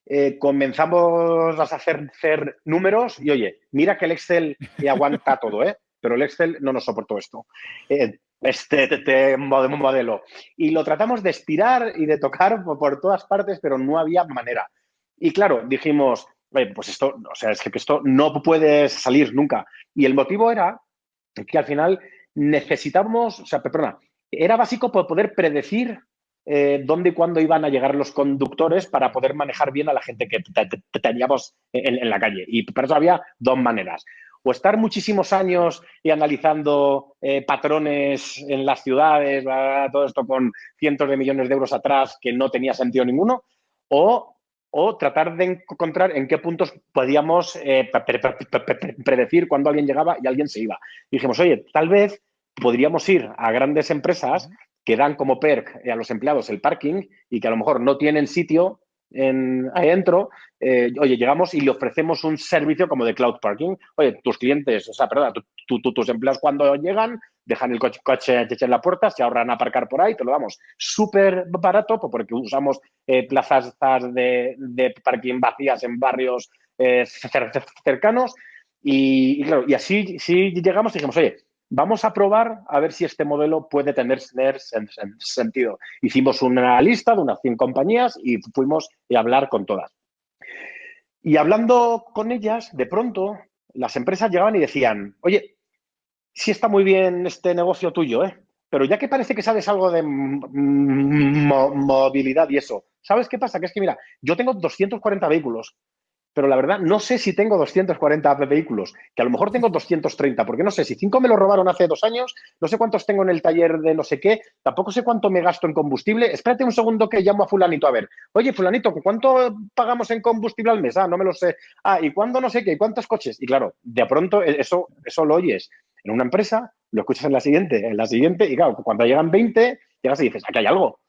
eh, comenzamos a hacer, hacer, números y oye, mira que el Excel aguanta (laughs) todo, ¿eh? pero el Excel no nos soportó esto, eh, este, este, este modelo. Y lo tratamos de estirar y de tocar por, todas partes, pero no había manera. Y claro, dijimos, pues esto, o sea, es que esto no puede salir nunca. Y el motivo era que al final necesitamos, o sea, perdona, era básico poder predecir eh, dónde y cuándo iban a llegar los conductores para poder manejar bien a la gente que teníamos en, la calle. Y para eso había dos maneras. O estar muchísimos años y analizando eh, patrones en las ciudades, todo esto con cientos de millones de euros atrás que no tenía sentido ninguno, o, tratar de encontrar en qué puntos podíamos eh, predecir cuándo alguien llegaba y alguien se iba. Dijimos, oye, tal vez podríamos ir a grandes empresas que dan como perk a los empleados el parking y que a lo mejor no tienen sitio en, ahí dentro, eh, oye, llegamos y le ofrecemos un servicio como de cloud parking. Oye, tus clientes, o sea, perdón, tus empleados cuando llegan, dejan el coche, coche, en la puerta, se ahorran a aparcar por ahí, te lo damos súper barato porque usamos eh, plazas de, de, parking vacías en barrios eh, cercanos. Y, claro, y así sí llegamos y dijimos, oye, vamos a probar a ver si este modelo puede tener, sentido. Hicimos una lista de unas 100 compañías y fuimos a hablar con todas. Y hablando con ellas, de pronto, las empresas llegaban y decían, oye, sí está muy bien este negocio tuyo, ¿eh? pero ya que parece que sabes algo de movilidad y eso, ¿sabes qué pasa? Que es que, mira, yo tengo 240 vehículos pero la verdad no sé si tengo 240 vehículos, que a lo mejor tengo 230, porque no sé si cinco me lo robaron hace dos años, no sé cuántos tengo en el taller de no sé qué, tampoco sé cuánto me gasto en combustible. Espérate un segundo que llamo a fulanito a ver. Oye, fulanito, ¿cuánto pagamos en combustible al mes? Ah, no me lo sé. Ah, ¿y cuándo no sé qué? ¿Y cuántos coches? Y claro, de pronto e, eso, eso lo oyes en una empresa, lo escuchas en la siguiente, en la siguiente, y claro, cuando llegan 20, llegas y dices, aquí hay algo.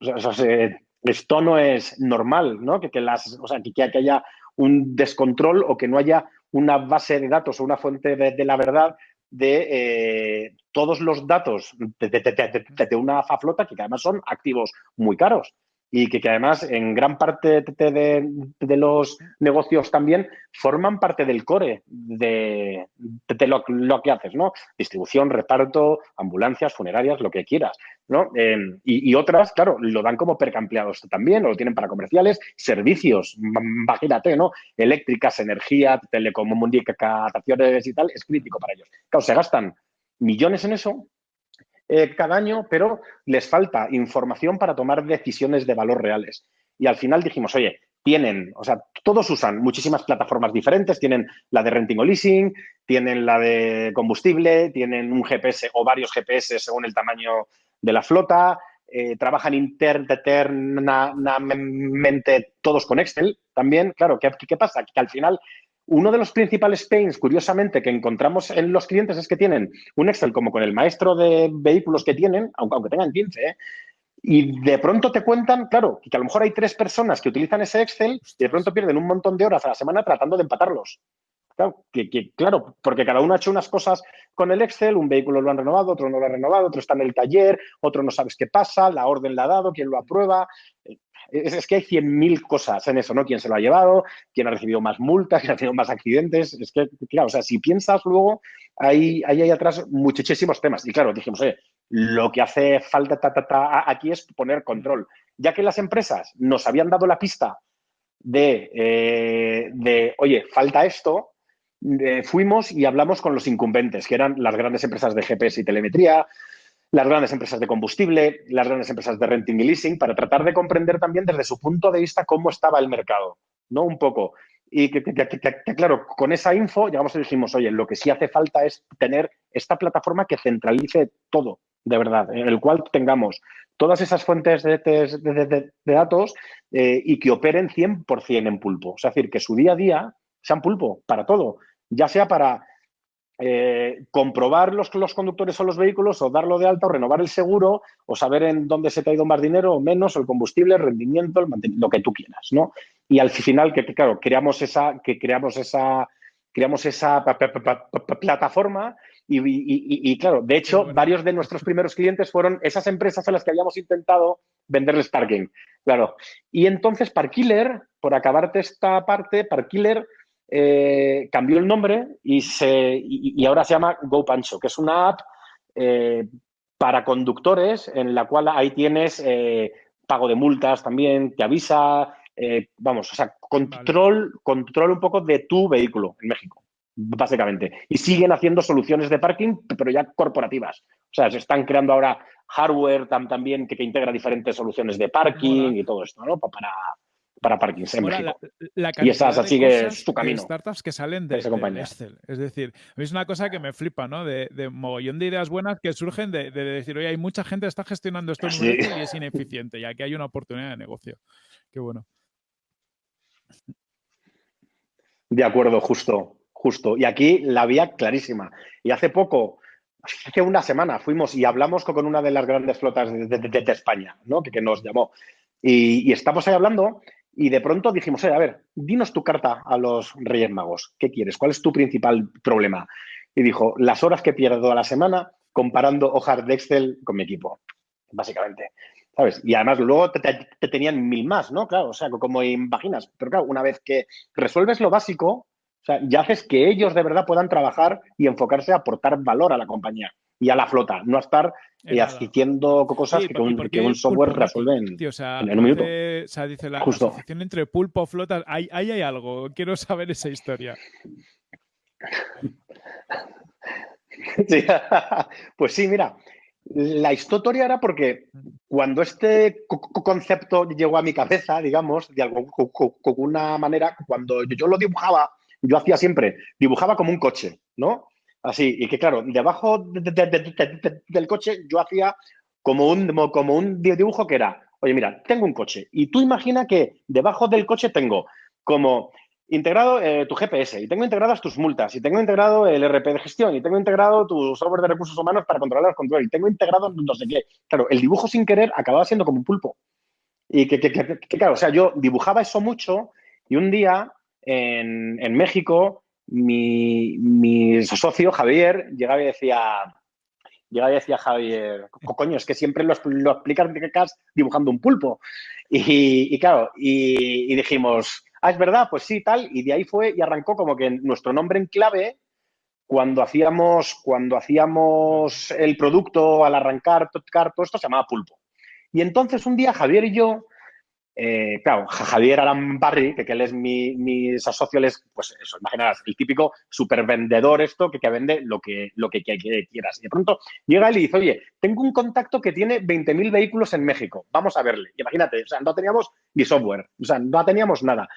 Sea, esto no es normal, ¿no? Que, las, o sea, que, que haya un descontrol o que no haya una base de datos o una fuente de, la verdad de eh, todos los datos de, una flota que además son activos muy caros y que, además en gran parte de, los negocios también forman parte del core de, lo, lo, que haces, ¿no? Distribución, reparto, ambulancias, funerarias, lo que quieras, ¿no? Em, y, otras, claro, lo dan como percampleados también, lo tienen para comerciales, servicios, imagínate, ¿no? Eléctricas, energía, telecomunicaciones y tal, es crítico para ellos. Claro, se gastan millones en eso eh, cada año, pero les falta información para tomar decisiones de valor reales. Y al final dijimos, oye, tienen, o sea, todos usan muchísimas plataformas diferentes, tienen la de renting o leasing, tienen la de combustible, tienen un GPS o varios GPS según el tamaño de la flota, eh, trabajan internamente todos con Excel también. Claro, ¿qué, ¿qué, pasa? Que al final uno de los principales pains, curiosamente, que encontramos en los clientes es que tienen un Excel como con el maestro de vehículos que tienen, aunque, tengan 15, ¿eh? y de pronto te cuentan, claro, que a lo mejor hay tres personas que utilizan ese Excel y de pronto pierden un montón de horas a la semana tratando de empatarlos. Claro, que, claro, porque cada uno ha hecho unas cosas con el Excel, un vehículo lo han renovado, otro no lo ha renovado, otro está en el taller, otro no sabes qué pasa, la orden la ha dado, quién lo aprueba. Es, que hay 100.000 cosas en eso, ¿no? ¿Quién se lo ha llevado? ¿Quién ha recibido más multas? (laughs) ¿Quién ha tenido más accidentes? Es que, claro, o sea, si piensas luego, hay, hay ahí atrás muchísimos temas. Y claro, dijimos, oye, lo que hace falta aquí es poner control. Ya que las empresas nos habían dado la pista de, eh, de oye, falta esto, eh, fuimos y hablamos con los incumbentes, que eran las grandes empresas de GPS y telemetría, las grandes empresas de combustible, las grandes empresas de renting y leasing, para tratar de comprender también desde su punto de vista cómo estaba el mercado, ¿no? Un poco. Y que, claro, con esa info llegamos y dijimos, oye, lo que sí hace falta es tener esta plataforma que centralice todo, de verdad, en el cual tengamos todas esas fuentes de, datos eh, y que operen 100% en pulpo. Es decir, que su día a día sean pulpo para todo, ya sea para eh, comprobar los, los conductores o los vehículos o darlo de alta o renovar el seguro o saber en dónde se te ha ido más dinero o menos, o el combustible, el rendimiento, el lo que tú quieras, ¿no? Y al final, que, claro, creamos esa, que creamos esa, creamos esa plataforma y, claro, de hecho, varios de nuestros primeros clientes fueron esas empresas a las que habíamos intentado venderles parking, claro. Y entonces Parkiller, por acabarte esta parte, Parkiller eh, cambió el nombre y, se, y, ahora se llama GoPancho, que es una app eh, para conductores en la cual ahí tienes eh, pago de multas también, te avisa, vamos, o sea, control, control un poco de tu vehículo en México, básicamente. Y siguen haciendo soluciones de parking, pero ya corporativas. O sea, se están creando ahora hardware también que, que integra diferentes soluciones de parking y todo esto, ¿no? Para, para parking en México. y esas así que es tu camino. startups que salen de, de, Excel. Es decir, es una cosa que me flipa, ¿no? De, de mogollón de ideas buenas que surgen de, decir, oye, hay mucha gente que está gestionando esto en y es ineficiente, y aquí hay una oportunidad de negocio. Qué bueno. De acuerdo, justo, justo. Y aquí la vía clarísima. Y hace poco, hace una semana, fuimos y hablamos con una de las grandes flotas de, España, ¿no? Que, nos llamó. Y, y, estamos ahí hablando y de pronto dijimos, a ver, dinos tu carta a los Reyes Magos. ¿Qué quieres? ¿Cuál es tu principal problema? Y dijo, las horas que pierdo a la semana comparando hojas de Excel con mi equipo, básicamente. ¿Sabes? Y además luego te, tenían mil más, ¿no? Claro, o sea, como imaginas. Pero claro, una vez que resuelves lo básico, o sea, ya haces que ellos de verdad puedan trabajar y enfocarse a aportar valor a la compañía y a la flota, no a estar eh, adquiriendo cosas que, un, software resuelve en, un minuto. o sea, dice la asociación entre pulpo, flotas, ahí, hay algo, quiero saber esa historia. (laughs) (laughs) pues sí, mira, la historia era porque cuando este concepto llegó a mi cabeza, digamos, de alguna manera, cuando yo lo dibujaba, yo hacía siempre, dibujaba como un coche, ¿no? Así, y que claro, debajo del coche yo hacía como un, como un dibujo que era, oye, mira, tengo un coche, y tú imagina que debajo del coche tengo como integrado eh, tu GPS y tengo integradas tus multas y tengo integrado el RP de gestión y tengo integrado tu software de recursos humanos para controlar el control y tengo integrado no sé qué. Claro, el dibujo sin querer acababa siendo como un pulpo. Y que, claro, o sea, yo dibujaba eso mucho y un día en, México mi, socio Javier llegaba y decía, llegaba y decía Javier, coño, es que siempre lo, lo explicas dibujando un pulpo. Y, claro, y dijimos, ah, es verdad, pues sí, tal, y de ahí fue y arrancó como que nuestro nombre en clave, cuando hacíamos, cuando hacíamos el producto al arrancar todo esto se llamaba pulpo. Y entonces un día Javier y yo eh, claro, Javier Alan Barry, que, que él es mi, mi socio, es, pues eso, imaginarás, el típico supervendedor esto que, que vende lo que, lo que, quieras. Y de pronto llega él y dice, oye, tengo un contacto que tiene 20.000 vehículos en México, vamos a verle. Imagínate, o sea, no teníamos ni software, o sea, no teníamos nada.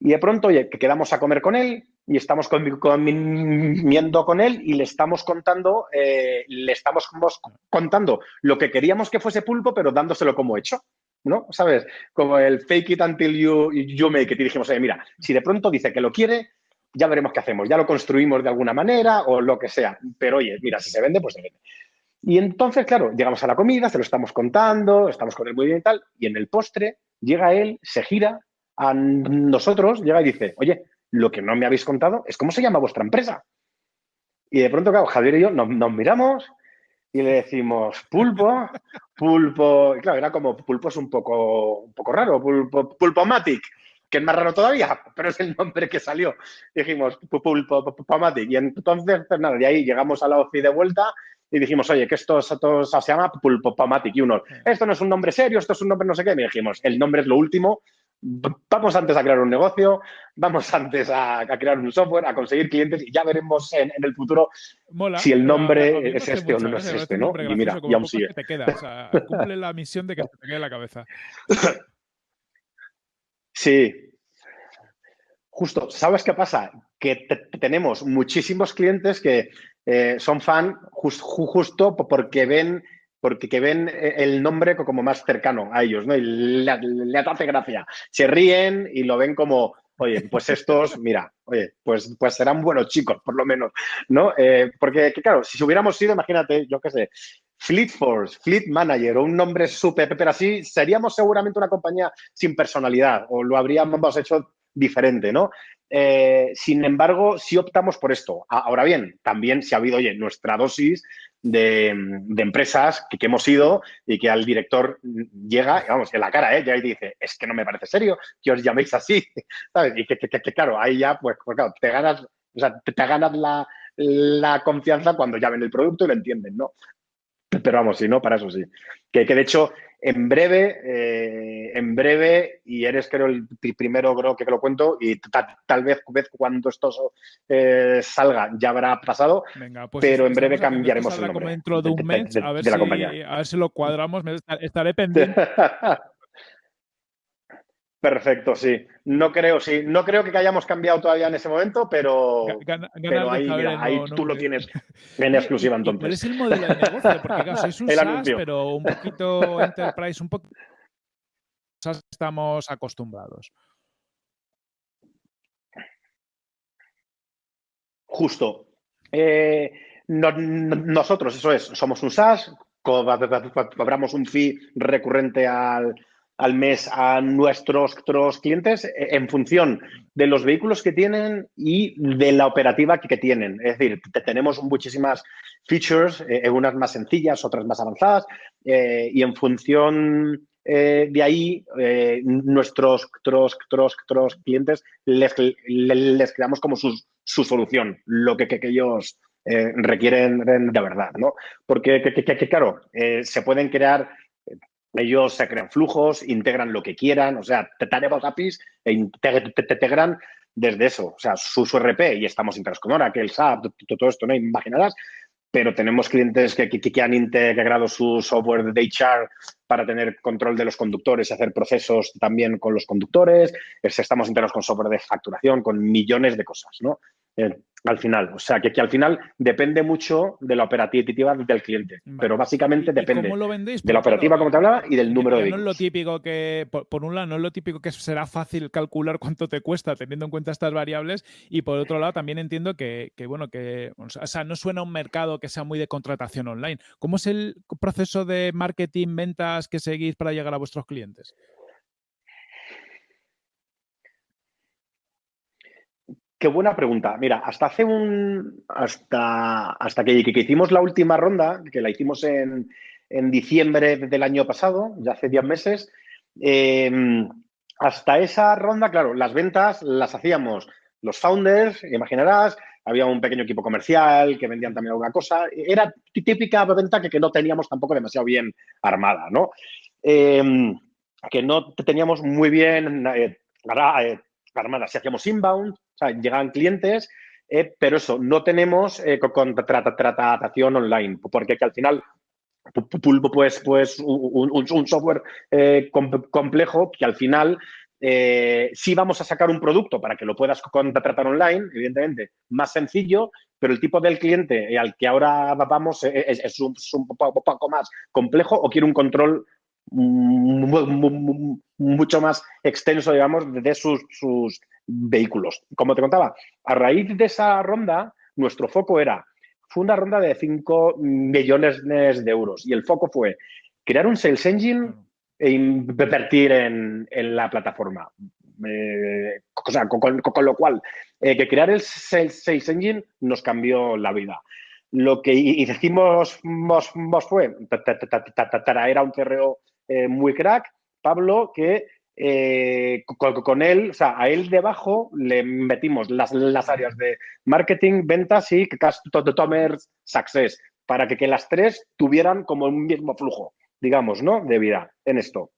Y de pronto, oye, que quedamos a comer con él y estamos comiendo con él y le estamos contando, eh, le estamos contando lo que queríamos que fuese pulpo, pero dándoselo como hecho. ¿No? ¿Sabes? Como el fake it until you, you make it. Y dijimos, oye, mira, si de pronto dice que lo quiere, ya veremos qué hacemos. Ya lo construimos de alguna manera o lo que sea. Pero oye, mira, si se vende, pues se vende. Y entonces, claro, llegamos a la comida, se lo estamos contando, estamos con él muy y tal, y en el postre llega él, se gira a nosotros, llega y dice, oye, lo que no me habéis contado es cómo se llama vuestra empresa. Y de pronto, claro, Javier y yo nos miramos y le decimos pulpo, pulpo, y claro, era como pulpo es un poco, un poco raro, pulpo, pulpomatic, que es más raro todavía, pero es el nombre que salió. dijimos pulpo, pulpomatic. Y entonces, pues nada, de ahí llegamos a la OCI de vuelta y dijimos, oye, que esto, esto se llama pulpomatic. Y uno, esto no es un nombre serio, esto es un nombre no sé qué. Y dijimos, el nombre es lo último, vamos antes a crear un negocio, vamos (laughs) antes a, crear un software, a conseguir clientes y ya veremos en, el futuro si el nombre es este o no es este, ¿no? Y mira, y aún sigue. Te queda, o sea, (laughs) cumple la misión de que te quede la cabeza. Sí. Justo, ¿sabes qué pasa? Que tenemos muchísimos clientes que eh, son fan justo porque ven porque que ven eh, el nombre como más cercano a ellos, ¿no? Y le, hace gracia. Se ríen y lo ven como, oye, pues estos, mira, oye, pues, pues serán buenos chicos, por lo menos, ¿no? Eh, porque, claro, si hubiéramos sido, imagínate, yo qué sé, Fleet Force, Fleet Manager o un nombre súper, pero así, seríamos seguramente una compañía sin personalidad o lo habríamos hecho diferente, ¿no? Eh, sin embargo, si optamos por esto. Ahora bien, también si ha habido, oye, nuestra dosis de, empresas que, hemos ido y que al director llega, vamos, en la cara, ¿eh? Ya y dice, es que no me parece serio que os llaméis así, (laughs) ¿sabes? Y que, claro, ahí ya, pues, pues, claro, te ganas, o sea, te, ganas la, la, confianza cuando ya ven el producto y lo entienden, ¿no? Pero vamos, si no, para eso sí. Que, que de hecho, en breve, eh, en breve, y eres creo el primero creo que lo cuento, y tal vez, cuando esto eh, salga ya habrá pasado, pues pero en breve cambiaremos el nombre. dentro de un mes, a, ver si, a ver si lo cuadramos, estaré (laughs) pendiente. Perfecto, sí. No creo, sí. No creo que hayamos cambiado todavía en ese momento, pero, pero ahí, ahí tú lo tienes (laughs) en exclusiva entonces. Pero es el modelo de negocio, porque claro, es (laughs) un SaaS, pero un poquito (laughs) enterprise, un poco SaaS estamos acostumbrados. Justo. Eh, nosotros, eso es, somos un SaaS, cobramos un fee recurrente al, al mes a nuestros, clientes eh, en función de los vehículos que tienen y de la operativa que, tienen. Es decir, tenemos muchísimas features, eh, unas más sencillas, otras más avanzadas, eh, y en función de ahí, nuestros clientes les, les, creamos como su, solución, lo que, que, ellos requieren de verdad, ¿no? Porque, que, claro, se pueden crear ellos se crean flujos, integran lo que quieran, o sea, te tenemos APIs e integran desde eso, o sea, su, RP y estamos integrados con que el SAP, todo esto, ¿no? Imaginarás, pero tenemos clientes que, que, han integrado su software de HR para tener control de los conductores y hacer procesos también con los conductores. Estamos integrados con software de facturación, con millones de cosas, ¿no? Eh, al final. O sea, que, que, al final depende mucho de la operativa del cliente. Pero básicamente depende de la operativa, como te hablaba, y del número de No es lo típico que, por, un lado, no es lo típico que será fácil calcular (laughs) cuánto te cuesta teniendo en cuenta estas variables. Y por otro lado, también entiendo que, que bueno, que, o sea, no suena a un mercado que sea muy de contratación online. ¿Cómo es el proceso de marketing, ventas que seguís para llegar a vuestros clientes? Qué buena pregunta. Mira, hasta hace un. Hasta, hasta que, hicimos la última ronda, que la hicimos en, diciembre del año pasado, ya hace 10 meses. Em, hasta esa ronda, claro, las ventas las hacíamos los founders, imaginarás, había un pequeño equipo comercial que vendían también alguna cosa. Era típica venta que, que no teníamos tampoco demasiado bien armada, ¿no? Em, que no teníamos muy bien eh, eh, armada. Si hacíamos inbound, o sea, llegan clientes, eh, pero eso, no tenemos eh, contratación online, porque que al final pues, pues un, software eh, complejo que al final eh, sí vamos a sacar un producto para que lo puedas contratar online, evidentemente, más sencillo, pero el tipo del cliente al que ahora vamos es, un, poco más complejo o quiere un control mucho más extenso, digamos, de sus, sus vehículos. Como te contaba, a raíz de esa ronda, nuestro foco era, fue una ronda de 5 millones de euros y el foco fue crear un sales engine e invertir en, la plataforma. Eh, con, lo cual, eh, que crear el sales, engine nos cambió la vida. Lo que hicimos fue traer a un CRO eh, muy crack, Pablo, que eh, con, él, o sea, a él debajo le metimos las, áreas de marketing, ventas y customer success, para que, que, las tres tuvieran como un mismo flujo, digamos, ¿no? De vida en esto.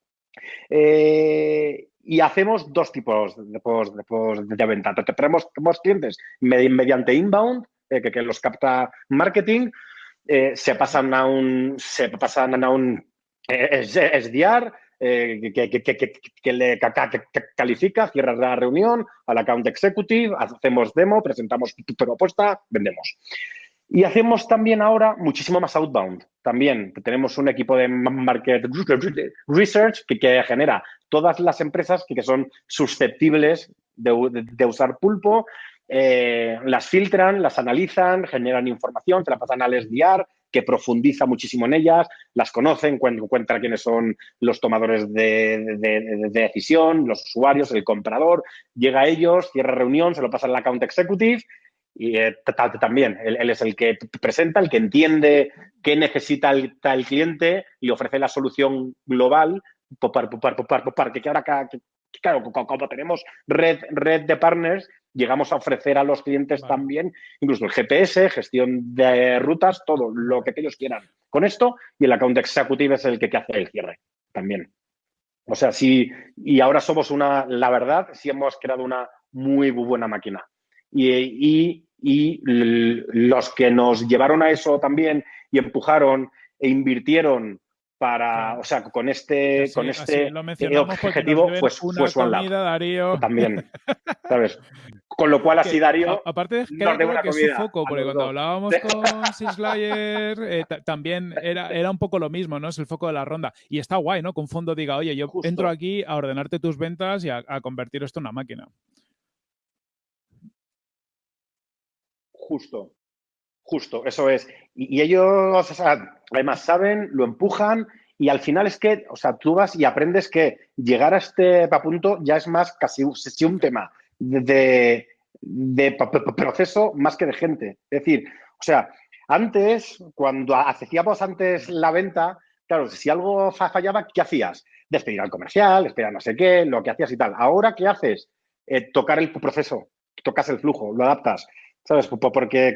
Eh, y hacemos dos tipos de, de, de venta. Tenemos, clientes mediante inbound, que, que, los capta marketing, se pasan a un, se pasan a un SDR, eh, que, le califica, cierra la reunión al account executive, hacemos demo, presentamos tu propuesta, vendemos. Y hacemos también ahora muchísimo más outbound. También tenemos un equipo de market research que, genera todas las empresas que, son susceptibles de, usar pulpo, eh, las filtran, las analizan, generan información, se la pasan al SDR, que profundiza muchísimo en ellas, las conoce, encuentra quiénes son los tomadores de, decisión, los usuarios, el comprador, llega a ellos, cierra reunión, se lo pasa al account executive y eh, también él, es el que presenta, el que entiende qué necesita el, cliente y ofrece la solución global para que ahora claro, como tenemos red, red de partners, llegamos a ofrecer a los clientes también, incluso el GPS, gestión de rutas, todo lo que ellos quieran con esto y el account executive es el que, hace el cierre también. O sea, sí, y ahora somos una, la verdad, sí hemos creado una muy buena máquina. Y, y los que nos llevaron a eso también y empujaron e invirtieron para, o sea, con este, con este objetivo, pues fue Swan También, (laughs) ¿sabes? Con lo cual así Darío aparte de que, es su foco, porque cuando hablábamos con Sislayer eh, también era, era un poco lo mismo, ¿no? Es el foco de la ronda. Y está guay, ¿no? Que un fondo diga, oye, yo entro aquí a ordenarte tus ventas y a, convertir esto en una máquina. Justo, justo, eso es. Y, ellos, además saben, lo empujan y al final es que, o sea, tú vas y aprendes que llegar a este punto ya es más casi un tema de, proceso más que de gente. Es decir, o sea, antes, cuando hacíamos antes la venta, claro, si algo fallaba, ¿qué hacías? Despedir al comercial, despedir no sé qué, lo que hacías y tal. Ahora, ¿qué haces? Eh, tocar el proceso, tocas el flujo, lo adaptas. ¿Sabes? Porque,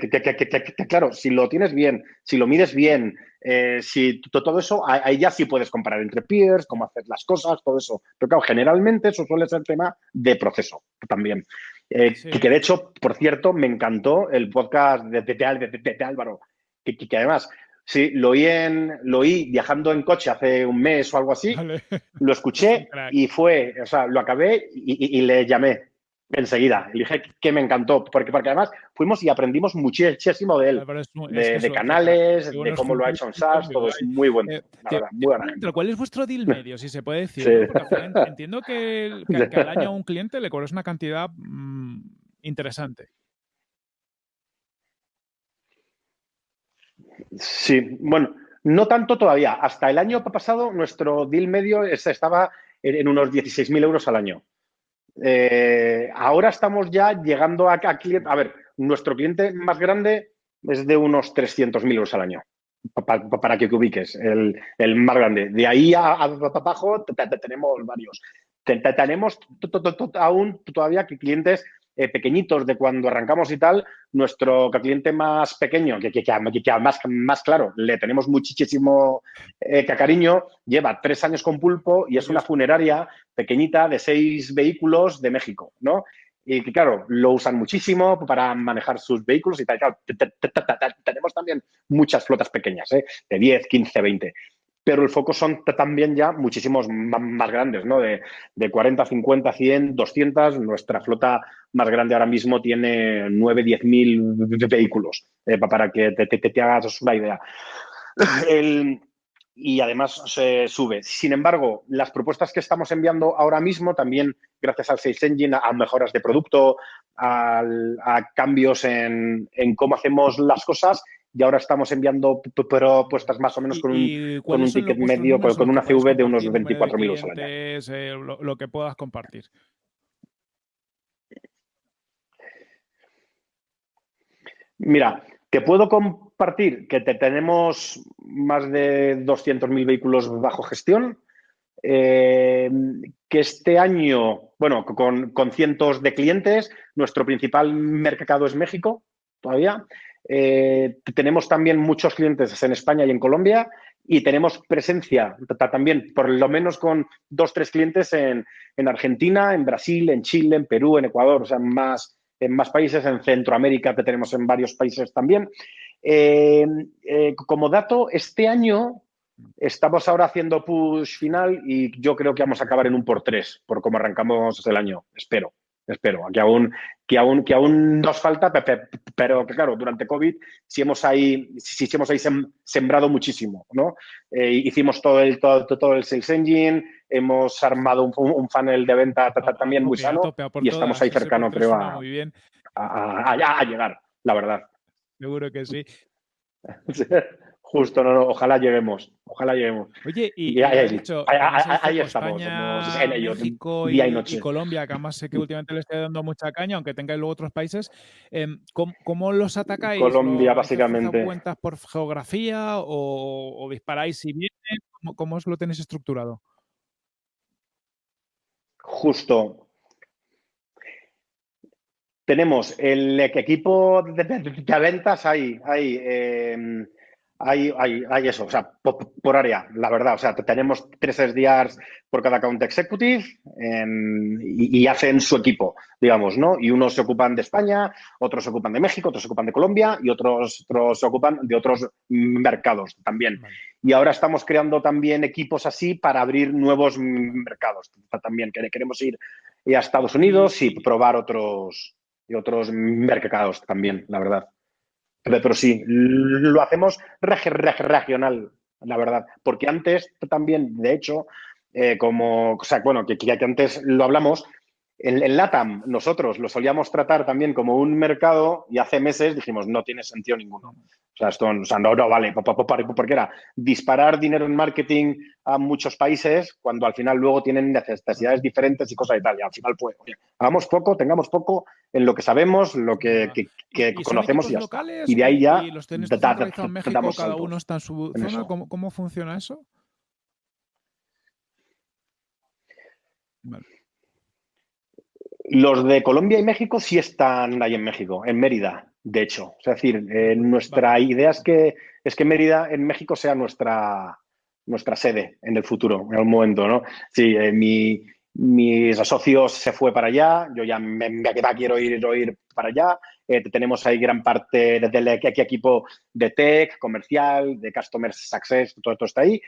claro, si lo tienes bien, si lo mides bien, eh, si todo eso, ahí ya sí puedes comparar entre peers, cómo hacer las cosas, todo eso. Pero claro, generalmente eso suele ser tema de proceso también. Eh, que de hecho, por cierto, me encantó el podcast de, de, Álvaro, que, que además Sí, lo oí, en, lo oí viajando en coche hace un mes o algo así. Lo escuché (laughs) y fue, o sea, lo acabé y, le llamé enseguida. Le dije que me encantó, porque, porque además fuimos y aprendimos muchísimo de él, de, canales, de cómo lo ha hecho en SAS, todo es muy bueno. Eh, ¿Cuál es vuestro deal medio, si se puede (laughs) decir? entiendo (laughs) que, que, al año a un cliente le cobras una cantidad mm, interesante. Sí, bueno, no tanto todavía. Hasta el año pasado nuestro deal medio estaba en unos 16.000 euros al año. Eh, ahora estamos ya llegando a, a, a ver, nuestro cliente más grande es de unos 300.000 euros al año, para, que te ubiques, el, más grande. De ahí a, abajo tenemos varios. Tenemos aún todavía clientes eh, pequeñitos de cuando arrancamos y tal, nuestro cliente más pequeño, que, que, que, más, más claro, le tenemos muchísimo eh, cariño, lleva tres años con pulpo y es una funeraria pequeñita de seis vehículos de México, ¿no? Y que, claro, lo usan muchísimo para manejar sus vehículos y tal. tenemos también muchas flotas pequeñas, ¿eh? de 10, 15, 20 pero el foco son también ya muchísimos más grandes, ¿no? De, de, 40, 50, 100, 200. Nuestra flota más grande ahora mismo tiene 9, 10 mil vehículos, eh, para que te, te, hagas una idea. (laughs) y además se sube. Sin embargo, las propuestas que estamos enviando ahora mismo, también gracias al Sales Engine, a, mejoras de producto, a, cambios en, en cómo hacemos las cosas, y ahora estamos enviando propuestas más o menos con un, con un ticket medio, con, una CV de unos 24.000 euros al año. Eh, lo, que puedas compartir. Mira, te puedo compartir que te tenemos más de 200.000 vehículos bajo gestión, eh, que este año, bueno, con, con, cientos de clientes, nuestro principal mercado es México todavía, eh, tenemos también muchos clientes en España y en Colombia y tenemos presencia también, por lo menos con dos, tres clientes en, Argentina, en Brasil, en Chile, en Perú, en Ecuador, o sea, en más, en más países, en Centroamérica que tenemos en varios países también. Eh, eh, como dato, este año estamos ahora haciendo push final y yo creo que vamos a acabar en un por tres, por cómo arrancamos el año, espero espero, que aún, que aún, que aún nos falta, pero que claro, durante COVID sí hemos ahí, sí, hemos ahí sembrado muchísimo, ¿no? Eh, hicimos todo el, todo, todo, el Sales Engine, hemos armado un, funnel de venta también muy sano y estamos ahí cercano, creo, a, a, a, llegar, la verdad. Seguro que sí. (laughs) Justo, no, no, ojalá lleguemos, ojalá lleguemos. Oye, y, ahí, dicho, ahí, estamos, en México y, Colombia, que además sé que últimamente le estoy dando mucha caña, aunque tengáis luego otros países. Em, ¿cómo, los atacáis? Colombia, básicamente. cuentas por geografía o, disparáis si vienen? ¿Cómo, ¿Cómo os lo tenéis estructurado? Justo, tenemos el equipo de, de, ventas ahí, ahí em, hay, hay, eso, o sea, por, área, la verdad. O sea, tenemos tres SDRs por cada account executive y, hacen su equipo, digamos, ¿no? Y unos se ocupan de España, otros se ocupan de México, otros se ocupan de Colombia y otros, otros se ocupan de otros mercados también. Y ahora estamos creando también equipos así para abrir nuevos mercados también. Queremos ir a Estados Unidos y probar otros, y otros mercados también, la verdad. Pero, sí, lo hacemos regional, la verdad. Porque antes también, de hecho, eh, como, o sea, bueno, que, que, antes lo hablamos, en, LATAM nosotros lo solíamos tratar también como un mercado y hace meses dijimos, no tiene sentido ninguno. O sea, esto o sea, no, no vale, porque era disparar dinero en marketing a muchos países cuando al final luego tienen necesidades diferentes y cosas y tal. Y al final, pues, hagamos poco, tengamos poco en lo que sabemos, lo que, conocemos y ya está. Y de ahí ya ¿Y los tenéis en México, cada uno está en su zona? ¿Cómo, ¿Cómo, funciona eso? Vale. Los de Colombia y México sí están ahí en México, en Mérida, de hecho. Es decir, eh, nuestra idea es que, es que Mérida en México sea nuestra, nuestra sede en el futuro, en algún momento, ¿no? Sí, eh, mi, mis socios se fue para allá, yo ya me, me quiero ir, ir para allá. Eh, tenemos ahí gran parte del equipo de tech, comercial, de customer success, todo esto está ahí.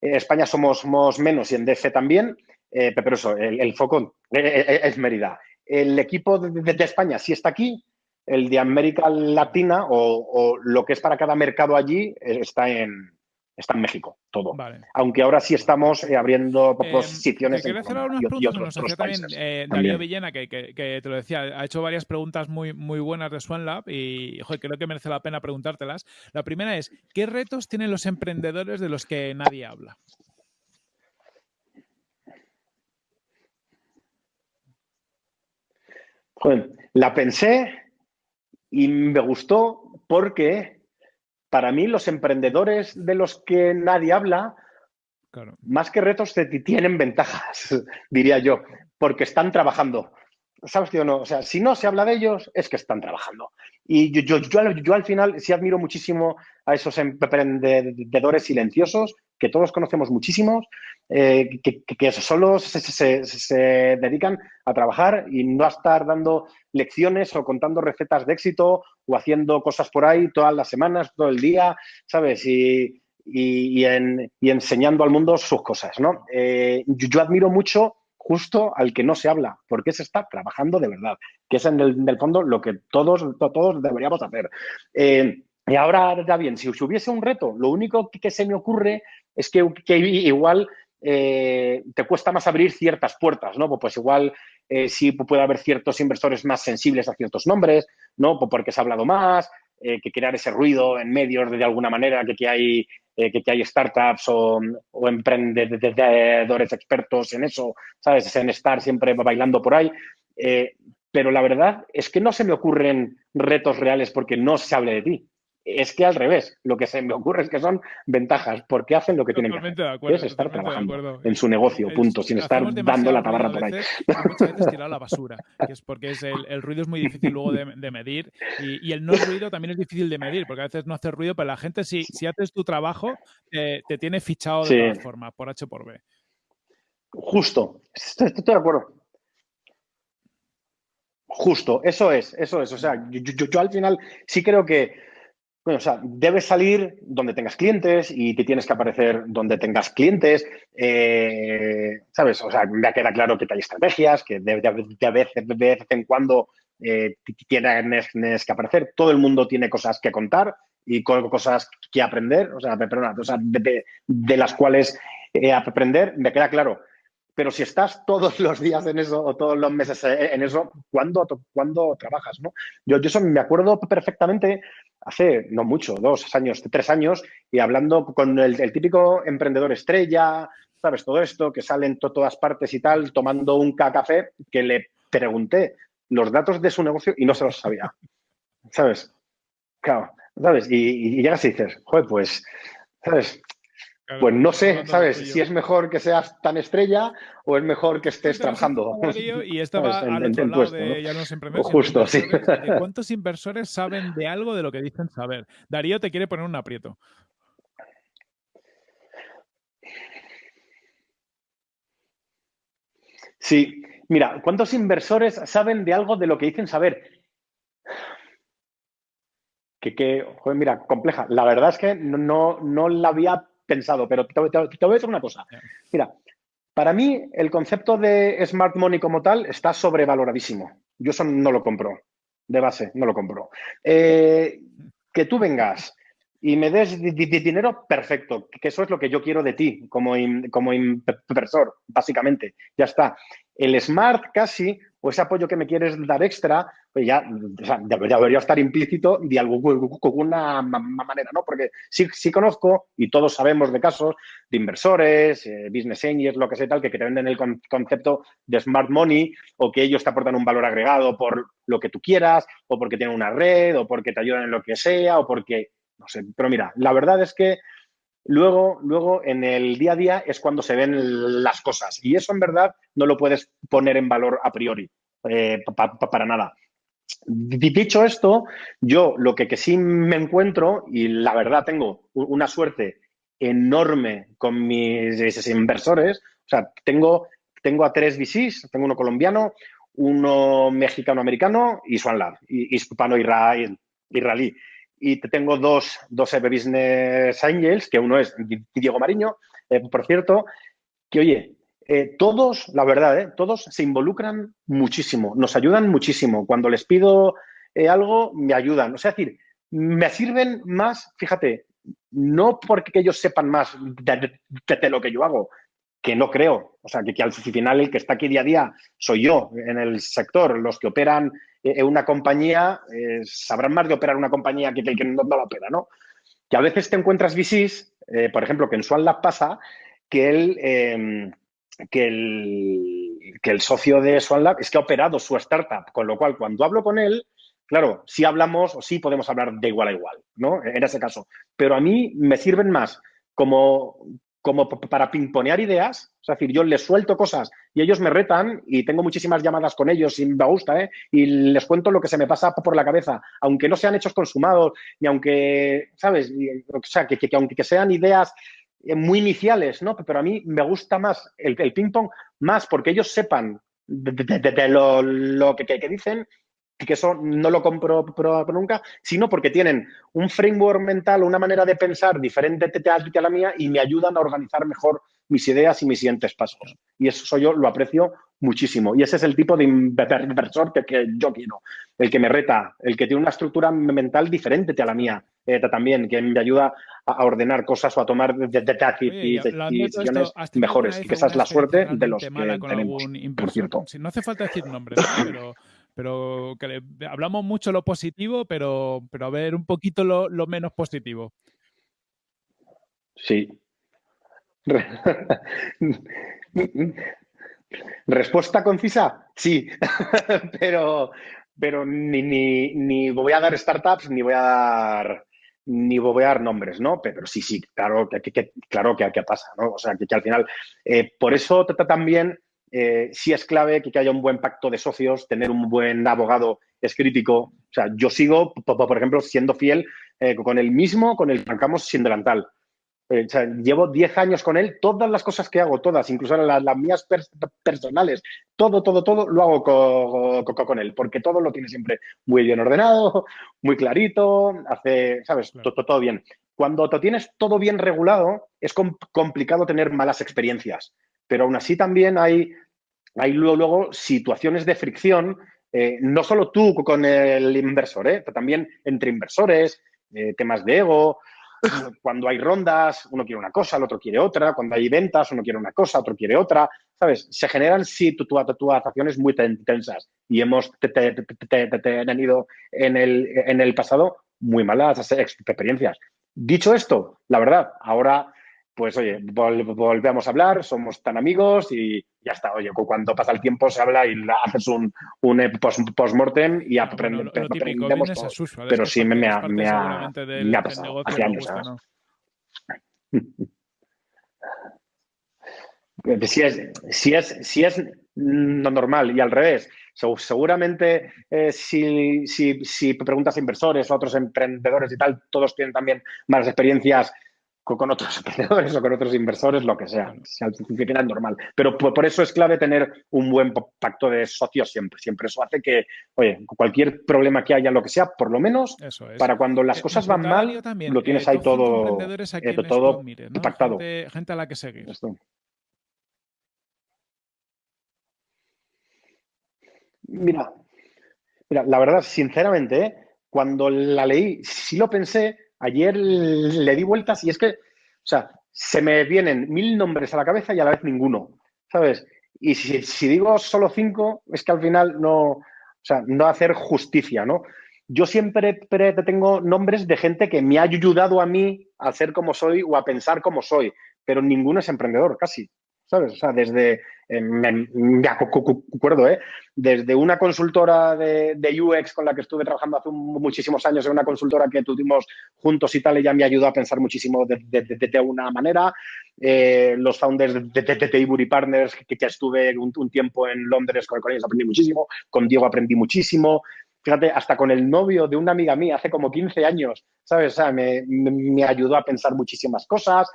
En España somos, somos, menos y en DF también, eh, pero eso, el, foco es Mérida. El equipo de, España sí está aquí, el de América Latina o, lo que es para cada mercado allí está en, está en México, todo. Aunque ahora sí estamos eh, abriendo eh, posiciones. en hacer algunas preguntas, nos hacía también, eh, Darío Villena, que, te lo decía, ha hecho varias preguntas muy, muy buenas de SwanLab y creo que merece la pena preguntártelas. La primera es, ¿qué retos tienen los emprendedores de los que nadie habla? La pensé y me gustó porque para mí los emprendedores de los que nadie habla, más que retos, tienen ventajas, (laughs) diría yo, porque están trabajando. ¿Sabes tío? no? O sea, si no se habla de ellos, es que están trabajando. Y yo, yo, yo, al final sí admiro muchísimo a esos emprendedores silenciosos, que todos conocemos muchísimos, eh, que, solo se, dedican a trabajar y no a estar dando lecciones o contando recetas de éxito o haciendo cosas por ahí todas las semanas, todo el día, ¿sabes? Y, y, enseñando al mundo sus cosas, ¿no? Eh, yo, admiro mucho justo al que no se habla, porque se está trabajando de verdad, que es en el, fondo lo que todos, todos deberíamos hacer. Eh, y ahora, ya bien, si hubiese un reto, lo único que se me ocurre es que, igual eh, te cuesta más abrir ciertas puertas, ¿no? Pues, igual eh, sí puede haber ciertos inversores más sensibles a ciertos nombres, ¿no? Porque se ha hablado más, eh, que crear ese ruido en medios de, alguna manera, que, que hay, que, hay startups o, emprendedores expertos en eso, ¿sabes? En estar siempre bailando por ahí. pero la verdad es que no se me ocurren retos reales porque no se hable de ti es que al revés, lo que se me ocurre es que son ventajas, porque hacen lo que tienen que hacer, es estar trabajando en su negocio, punto, sin estar dando la tabarra por ahí. Muchas veces tirar la basura, que es porque es el, ruido es muy difícil luego de, medir y, el no ruido también es difícil de medir, porque a veces no hace ruido, pero la gente si, si haces tu trabajo te tiene fichado de todas formas, por H por B. Justo, estoy, de acuerdo. Justo, eso es, eso es. O sea, yo al final sí creo que o sea, debes salir donde tengas clientes y te tienes que aparecer donde tengas clientes. Eh, ¿Sabes? O sea, me queda claro que hay estrategias, que de, vez, en cuando eh, tienes, que aparecer. Todo el mundo tiene cosas que contar y cosas que aprender, o sea, perdona, o de, las cuales eh, aprender, me queda claro. Pero si estás todos (laughs) los días en eso o todos los meses en eso, ¿cuándo, ¿cuándo trabajas? ¿no? Yo, yo eso me acuerdo perfectamente hace no mucho, dos años, tres años, y hablando con el, típico emprendedor estrella, ¿sabes? Todo esto, que sale en todas partes y tal, tomando un café, que le pregunté los datos de su negocio y no se los sabía. ¿Sabes? Claro, ¿sabes? Y, y llegas y dices, joder, pues, ¿sabes? Pues no sé, ¿sabes? Si es mejor que seas tan estrella o es mejor que estés trabajando. Y (laughs) estaba al otro lado de ya no siempre Justo, sí. (laughs) ¿Cuántos inversores saben de algo de lo que dicen saber? Darío te quiere poner un aprieto. Sí, mira, ¿cuántos inversores saben de algo de lo que dicen saber? Que, que joder, mira, compleja. La verdad es que no, no, no la había pensado, pero te, voy a decir una cosa. Mira, para mí el concepto de smart money como tal está sobrevaloradísimo. Yo eso no lo compro, de base, no lo compro. Eh, que tú vengas y me des dinero, perfecto, que eso es lo que yo quiero de ti como, como inversor, básicamente, ya está. El smart casi o ese apoyo que me quieres dar extra, pues ya debería, estar implícito de alguna manera, ¿no? Porque sí, conozco, y todos sabemos de casos, de inversores, eh, business angels, lo que sea tal, que, te venden el concepto de smart money o que ellos te aportan un valor agregado por lo que tú quieras, o porque tienen una red, o porque te ayudan en lo que sea, o porque, no sé, pero mira, la verdad es que Luego, luego, en el día a día es cuando se ven las cosas. Y eso, en verdad, no lo puedes poner en valor a priori, eh, para nada. Dicho esto, yo lo que, sí me encuentro, y la verdad tengo una suerte enorme con mis inversores, o sea, tengo tengo a tres VCs, tengo uno colombiano, uno mexicano-americano y Swan Lab, hispano-israelí. Y tengo dos, dos Business Angels, que uno es Diego Mariño, eh, por cierto, que oye, eh, todos, la verdad, eh, todos se involucran muchísimo, nos ayudan muchísimo. Cuando les pido algo, me ayudan. O sea, es decir, me sirven más, fíjate, no porque ellos sepan más de, lo que yo hago, que no creo. O sea, que, al final el que está aquí día a día soy yo en el sector. Los que operan en una compañía eh, sabrán más de operar una compañía que el que no, la opera, ¿no? Que a veces te encuentras VCs, eh, por ejemplo, que en Swan Lab pasa que el, em, que, el, que el socio de Swan Lab es que ha operado su startup, con lo cual cuando hablo con él, Claro, sí hablamos o sí podemos hablar de igual a igual, ¿no? En ese caso. Pero a mí me sirven más como, como para pimponear ideas. Es decir, yo les suelto cosas y ellos me retan y tengo muchísimas llamadas con ellos y me gusta, ¿eh? Y les cuento lo que se me pasa por la cabeza, aunque no sean hechos consumados y aunque, ¿sabes? o sea, que, aunque sean ideas eh, muy iniciales, ¿no? Pero a mí me gusta más el, el ping-pong, más porque ellos sepan de, lo, que, que, dicen que eso no lo compro nunca, sino porque tienen un framework mental, una manera de pensar diferente a la mía y me ayudan a organizar mejor mis ideas y mis siguientes pasos. Y eso yo lo aprecio muchísimo. Y ese es el tipo de inversor que, yo quiero. El que me reta, el que tiene una estructura mental diferente a la mía eh, también, que me ayuda a ordenar cosas o a tomar decisiones mejores. Y que esa es la suerte de los que tenemos, por cierto. no hace falta decir nombres, pero pero que hablamos mucho lo positivo, pero, pero a ver un poquito lo, menos positivo. Sí. ¿Respuesta concisa? Sí, (laughs) pero, pero ni, ni, voy a dar startups ni voy a dar ni voy a dar nombres, ¿no? Pero sí, sí, claro que, que claro que, pasa, ¿no? O sea, que, al final, eh, por eso también eh, sí es clave que, haya un buen pacto de socios, tener un buen abogado es crítico. O sea, yo sigo, por ejemplo, siendo fiel eh, con el mismo, con el que arrancamos sin delantal. Eh, o sea, llevo 10 años con él, todas las cosas que hago, todas, incluso las, mías personales, todo, todo, todo lo hago con él, porque todo lo tiene siempre muy bien ordenado, muy clarito, hace, ¿sabes? Todo, todo, bien. Cuando te tienes todo bien regulado, es complicado tener malas experiencias pero aún así también hay, hay luego, situaciones de fricción, eh, no solo tú con el inversor, eh, pero también entre inversores, eh, temas de ego. (laughs) Cuando hay rondas, uno quiere una cosa, el otro quiere otra. Cuando hay ventas, uno quiere una cosa, otro quiere otra. ¿Sabes? Se generan situaciones muy tensas y hemos tenido en el, en el pasado muy malas experiencias. Dicho esto, la verdad, ahora pues oye, volvemos a hablar, somos tan amigos y ya está. Oye, cuando pasa el tiempo se habla y haces un, un post-mortem y aprendemos Pero sí me, ha, pasado hace años. (laughs) Si es, si, es, si es normal y al revés, seguramente eh, si, si, si, preguntas a inversores o a otros emprendedores y tal, todos tienen también malas experiencias con otros (laughs) emprendedores o con otros inversores, lo que sea. Al final normal. Pero por, eso es clave tener un buen pacto de socios siempre. Siempre eso hace que, oye, cualquier problema que haya, lo que sea, por lo menos, para cuando las eh, cosas van mal, lo tienes eh, ahí todo, eh, todo pactado. Gente, a la que seguir. Mira, mira, la verdad, sinceramente, cuando la leí, sí lo pensé, Ayer le di vueltas y es que, o sea, se me vienen mil nombres a la cabeza y a la vez ninguno, ¿sabes? Y si, digo solo cinco, es que al final no, o sea, no hacer justicia, ¿no? Yo siempre tengo nombres de gente que me ha ayudado a mí a ser como soy o a pensar como soy, pero ninguno es emprendedor, casi. ¿Sabes? O sea, desde, eh, me, acuerdo, ¿eh? Desde una consultora de, UX con la que estuve trabajando hace muchísimos años, en una consultora que tuvimos juntos y tal, ella me ayudó a pensar muchísimo de, de, una manera. Eh, los founders de, de, Partners, que, ya estuve un, tiempo en Londres con, ellos, aprendí muchísimo. Con Diego aprendí muchísimo fíjate, hasta con el novio de una amiga mía hace como 15 años, ¿sabes? O sea, me, me, ayudó a pensar muchísimas cosas.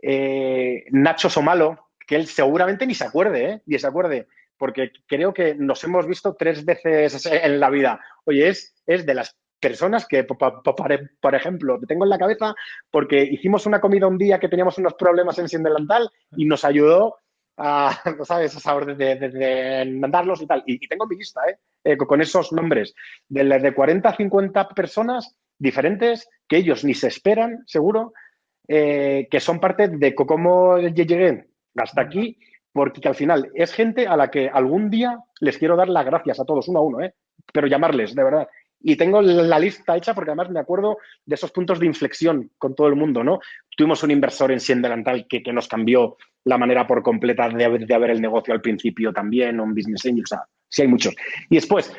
Eh, Nacho Somalo, que él seguramente ni se acuerde, ¿eh? Ni se acuerde, porque creo que nos hemos visto tres veces en la vida. Oye, es, es de las personas que, por ejemplo, te tengo en la cabeza porque hicimos una comida un día que teníamos unos problemas en Sindelantal y nos ayudó a, (laughs) ¿sabes? A saber de, de, mandarlos y tal. Y, tengo mi lista, ¿eh? ¿eh? con esos nombres, de, de 40 a 50 personas diferentes que ellos ni se esperan, seguro, eh, que son parte de cómo llegué hasta aquí, porque al final es gente a la que algún día les quiero dar las gracias a todos, uno a uno, ¿eh? pero llamarles, de verdad. Y tengo la lista hecha porque además me acuerdo de esos puntos de inflexión con todo el mundo, ¿no? Tuvimos un inversor en Sien Delantal que, que nos cambió la manera por completa de, de ver el negocio al principio también, un business angel, o sea, sí hay muchos. Y después,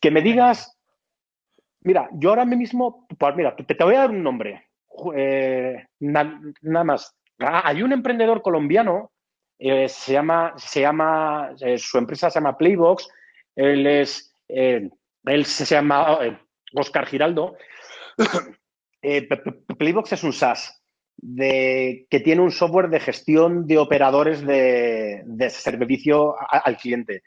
que me digas, mira, yo ahora mismo, pues mira, te, te voy a dar un nombre, eh, nada más. Ah, hay un emprendedor colombiano, eh, se llama, se llama eh, su empresa se llama Playbox, él es, eh, él se llama Oscar Giraldo. (coughs) Playbox es un SaaS de, que tiene un software de gestión de operadores de, servicio al cliente.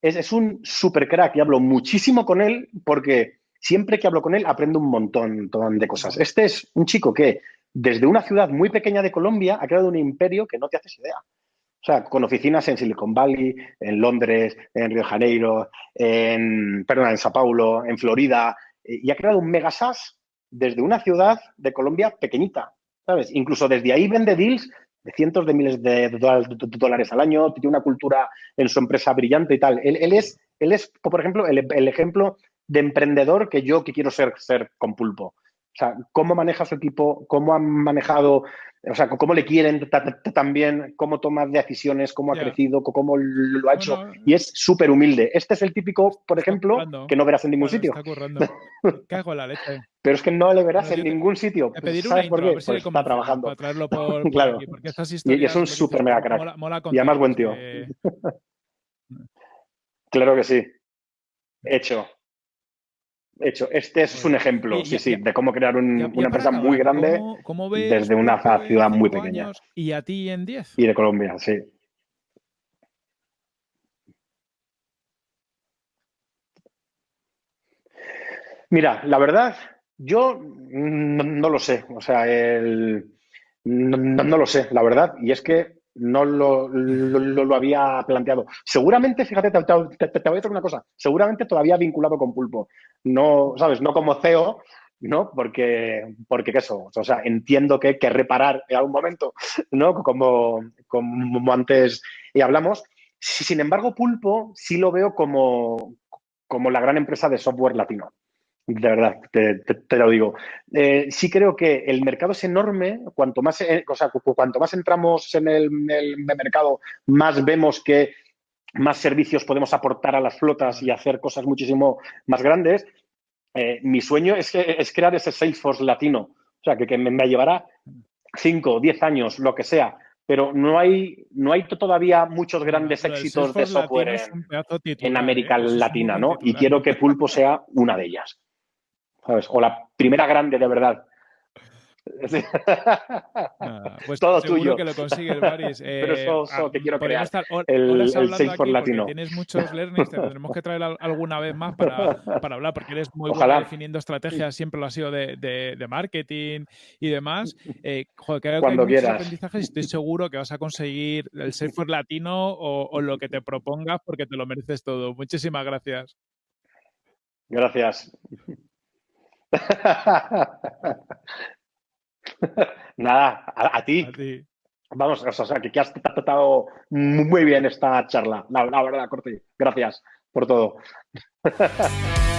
Es, es un super crack y hablo muchísimo con él porque siempre que hablo con él aprendo un montón, montón de cosas. Este es un chico que desde una ciudad muy pequeña de Colombia ha creado un imperio que no te haces idea. O sea, con oficinas en Silicon Valley, en Londres, en Río de Janeiro, en, perdón, en Sao Paulo, en Florida, y ha creado un mega SaaS desde una ciudad de Colombia pequeñita, ¿sabes? Incluso desde ahí vende deals de cientos de miles de dólares al año, tiene una cultura en su empresa brillante y tal. Él, él es, él es, por ejemplo, el, el, ejemplo de emprendedor que yo que quiero ser, ser con pulpo. O sea, cómo maneja su equipo, cómo han manejado o sea, cómo le quieren también, cómo toma decisiones, cómo ha yeah. crecido, cómo lo ha hecho. No, no. Y es súper humilde. Este es el típico, por ejemplo, que no verás en ningún sitio. (laughs) Cago la leche. Pero es que no le verás en ningún sitio. Pues, ¿Sabes por qué? Pues está trabajando. Por, (laughs) por claro. Aquí, y es un súper mega crack. Mola, mola y además buen tío. que... (laughs) claro que sí. Hecho hecho. Este es un ejemplo, sí, sí, de cómo crear un- una empresa acabar, muy grande ¿cómo- cómo ves desde una ciudad muy pequeña. Y a ti en 10. y de Colombia, sí. Mira, la verdad, yo no, no lo sé, o sea, el, no lo sé, la verdad, y es que no lo, lo- había planteado. Seguramente, fíjate, te, te- voy a decir una cosa, seguramente todavía vinculado con Pulpo, no, ¿sabes? No como CEO, ¿no? Porque, porque ¿qué eso? O sea, entiendo que hay que reparar en algún momento, ¿no? Como, como antes y hablamos. Si- Sin embargo, Pulpo sí lo veo como, como la gran empresa de software latino. De verdad, te, te- te lo digo. Eh, sí creo que el mercado es enorme. Cuanto más, eh, o sea, cu- cuanto más entramos en el, el mercado, más vemos que más servicios podemos aportar a las flotas y hacer cosas muchísimo más grandes. Eh, mi sueño es, que, es crear ese Salesforce latino. O sea, que, que me, me llevará 5, 10 años, lo que sea. Pero no hay, no hay todavía muchos grandes éxitos de software en, titular, América ¿eh? Latina, ¿no? Y quiero que Pulpo sea una de ellas. ¿Sabes? O la primera grande de verdad. Pues Todo seguro tuyo. que lo consigues, Baris. (laughs) Pero eso- eso ah, te quiero crear, estar el- el Salesforce aquí latino. tienes muchos learnings, te tendremos que traer al- alguna vez más para, (laughs) para hablar, porque eres muy Ojalá. bueno definiendo estrategias, siempre lo ha sido de, de- de marketing y demás. Eh, joder, creo Cuando que hay muchos quieras. aprendizajes y estoy seguro que vas a conseguir el Salesforce latino o, o lo que te propongas porque te lo mereces todo. Muchísimas gracias. Gracias. (laughs) Nada, a, a ti. A ti. Vamos, o sea, que, que has tratado muy bien esta charla. La, la verdad, Corti. Gracias por todo. (laughs)